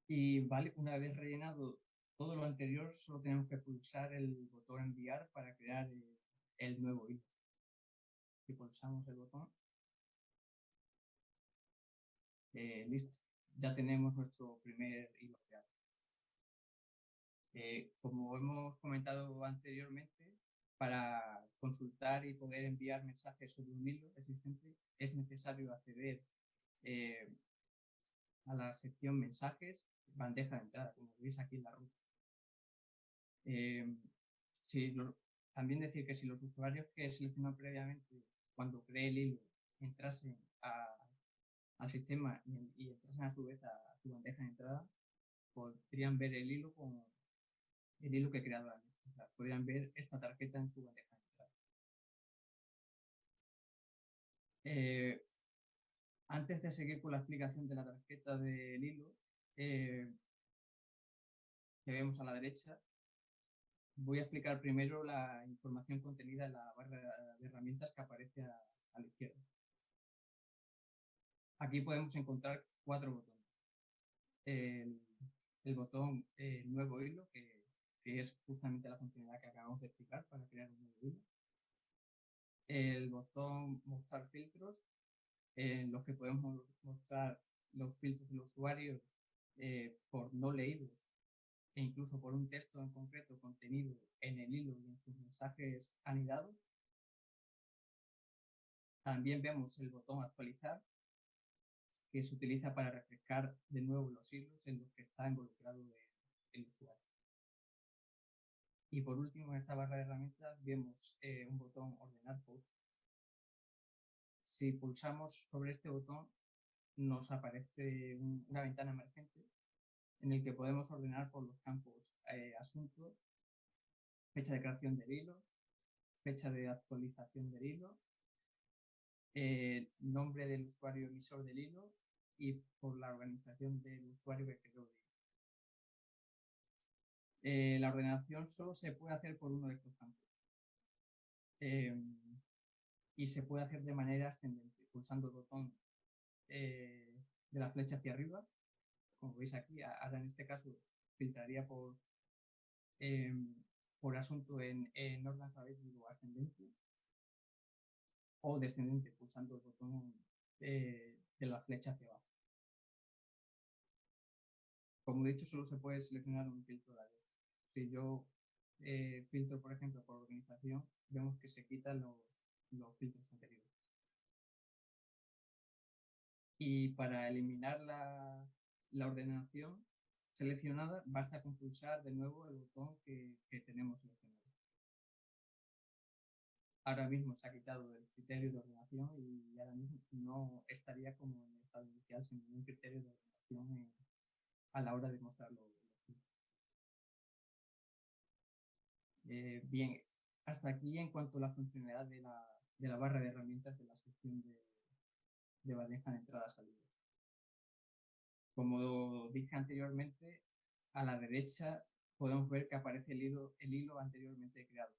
Y vale, una vez rellenado todo lo anterior, solo tenemos que pulsar el botón enviar para crear el, nuevo hilo. Si pulsamos el botón, eh, listo, ya tenemos nuestro primer hilo creado. Eh, como hemos comentado anteriormente, para consultar y poder enviar mensajes sobre un hilo existente es necesario acceder eh, a la sección mensajes, bandeja de entrada, como veis aquí en la ruta. Eh, también decir que si los usuarios que seleccionó previamente cuando creé el hilo entrasen al sistema y, y, entrasen a su vez a su bandeja de entrada, podrían ver el hilo con el hilo que he creado antes. O sea, podrían ver esta tarjeta en su bandeja. Eh, antes de seguir con la explicación de la tarjeta del hilo, eh, que vemos a la derecha, voy a explicar primero la información contenida en la barra de herramientas que aparece a, la izquierda. Aquí podemos encontrar cuatro botones. El, el botón eh, nuevo hilo, que, que, es justamente la funcionalidad que acabamos de explicar para crear un nuevo hilo. El botón mostrar filtros, en los que podemos mostrar los filtros del usuario eh, por no leídos e incluso por un texto en concreto contenido en el hilo y en sus mensajes anidados. También vemos el botón actualizar, que se utiliza para refrescar de nuevo los hilos en los que está involucrado el usuario. Y por último, en esta barra de herramientas vemos eh, un botón ordenar post. Si pulsamos sobre este botón, nos aparece un, una ventana emergente en el que podemos ordenar por los campos eh, asuntos, fecha de creación del hilo, fecha de actualización del hilo, eh, nombre del usuario emisor del hilo y por la organización del usuario que creó el hilo. Eh, la ordenación solo se puede hacer por uno de estos campos. Eh, y se puede hacer de manera ascendente, pulsando el botón eh, de la flecha hacia arriba como veis aquí, ahora en este caso filtraría por, eh, por asunto en, en orden alfabético ascendente o descendente, pulsando el botón eh, de la flecha hacia abajo. Como he dicho, solo se puede seleccionar un filtro de. Si yo eh, filtro, por ejemplo, por organización, vemos que se quitan los, los filtros anteriores. Y para eliminar la, la ordenación seleccionada, basta con pulsar de nuevo el botón que, que tenemos seleccionado. Ahora mismo se ha quitado el criterio de ordenación y ahora mismo no estaría como en el estado inicial sin ningún criterio de ordenación en, a la hora de mostrarlo. Eh, bien, hasta aquí en cuanto a la funcionalidad de la, de la barra de herramientas de la sección de, de bandeja de entrada-salida. Como dije anteriormente, a la derecha podemos ver que aparece el hilo, el hilo anteriormente creado.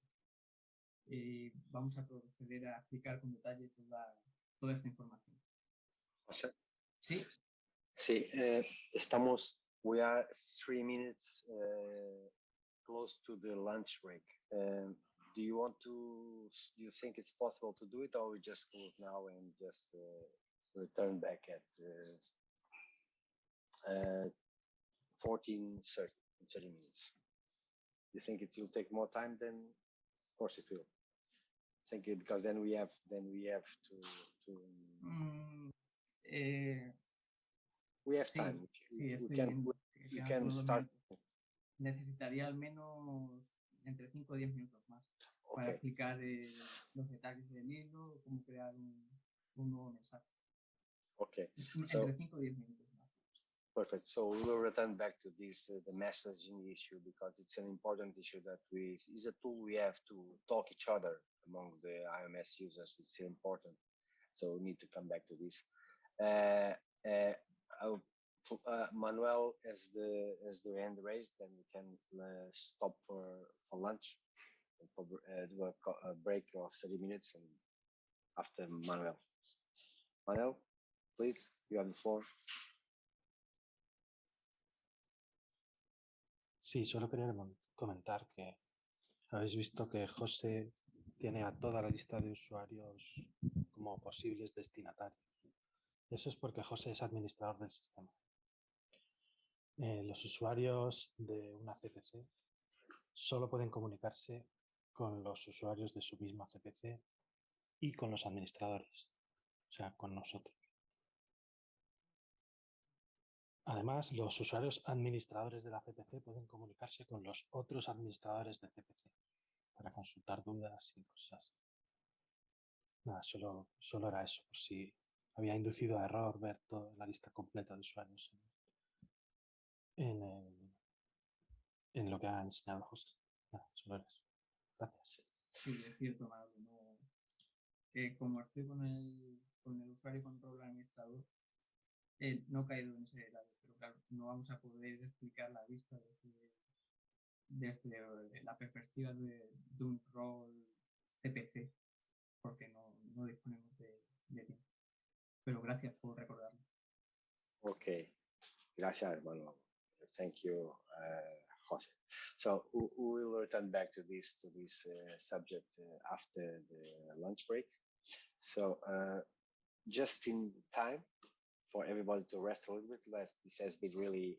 eh, vamos a proceder a explicar con detalle toda, toda esta información. José. Sí. Sí, eh, estamos, we are three minutes uh, close to the lunch break. Um, do you want to, do you think it's possible to do it or we just close now and just uh, return back at uh, uh, 14, 30, 30 minutes? You think it will take more time than, of course it will. Think it, because then we have, then we have to, to, Mm, eh, we have sí, time. sí, We- we can, we- you can start. Necesitaría al menos entre 5 o 10 minutos más para Okay. explicar eh, los detalles del libro, cómo crear un, un nuevo mensaje. Okay. Entre So 5 o 10 minutos más. perfect. So we will return back to this uh, the messaging issue because it's an important issue that we is a tool we have to talk each other among the IMS users. It's important. So we need to come back to this. Uh, uh, uh, Manuel as the as the hand raised, then we can uh, stop for for lunch for, uh, do a, a break of 30 minutes and after Manuel. Manuel, please, you have the floor. Sí, solo quería comentar que habéis visto que José tiene a toda la lista de usuarios como posibles destinatarios. Eso es porque José es administrador del sistema. Eh, los usuarios de una CPC solo pueden comunicarse con los usuarios de su misma CPC y con los administradores, o sea, con nosotros. Además, los usuarios administradores de la CPC pueden comunicarse con los otros administradores de CPC para consultar dudas y cosas. Nada, solo, solo era eso, por si había inducido a error ver toda la lista completa de usuarios en el- en lo que ha enseñado José. Gracias. Sí, es cierto, Manolo. No, que como estoy con el, con el usuario control administrador, eh, no he caído en ese detalle, pero claro, no vamos a poder explicar la vista desde, desde eh, la perspectiva de, de un rol CPC, porque no, no disponemos de, de tiempo. Pero gracias por recordarlo. Okay. Gracias, Manuel. Thank you, uh, Jose. So we, will return back to this to this uh, subject uh, after the lunch break. So just in time for everybody to rest a little bit. Less, this has been really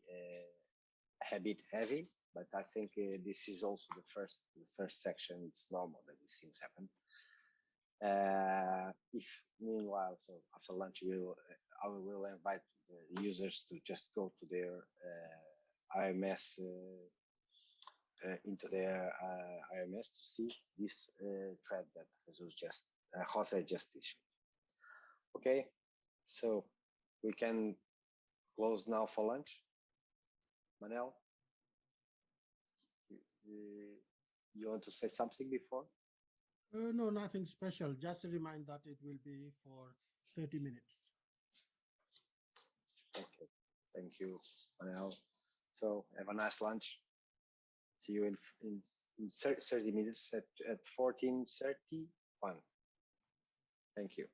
a bit heavy, but I think uh, this is also the first the first section. It's normal that these things happen. Uh, if meanwhile, so after lunch, we'll I will invite the users to just go to their IMS uh, uh, into their uh, IMS to see this uh, thread that Jesus just uh, Jose just issued. Okay, so we can close now for lunch. Manel, you, want to say something before? Uh, no, nothing special. Just a remind that it will be for 30 minutes. Okay, thank you, Manel. So have a nice lunch. See you in in, in 30 minutes at, at 14:31. Thank you.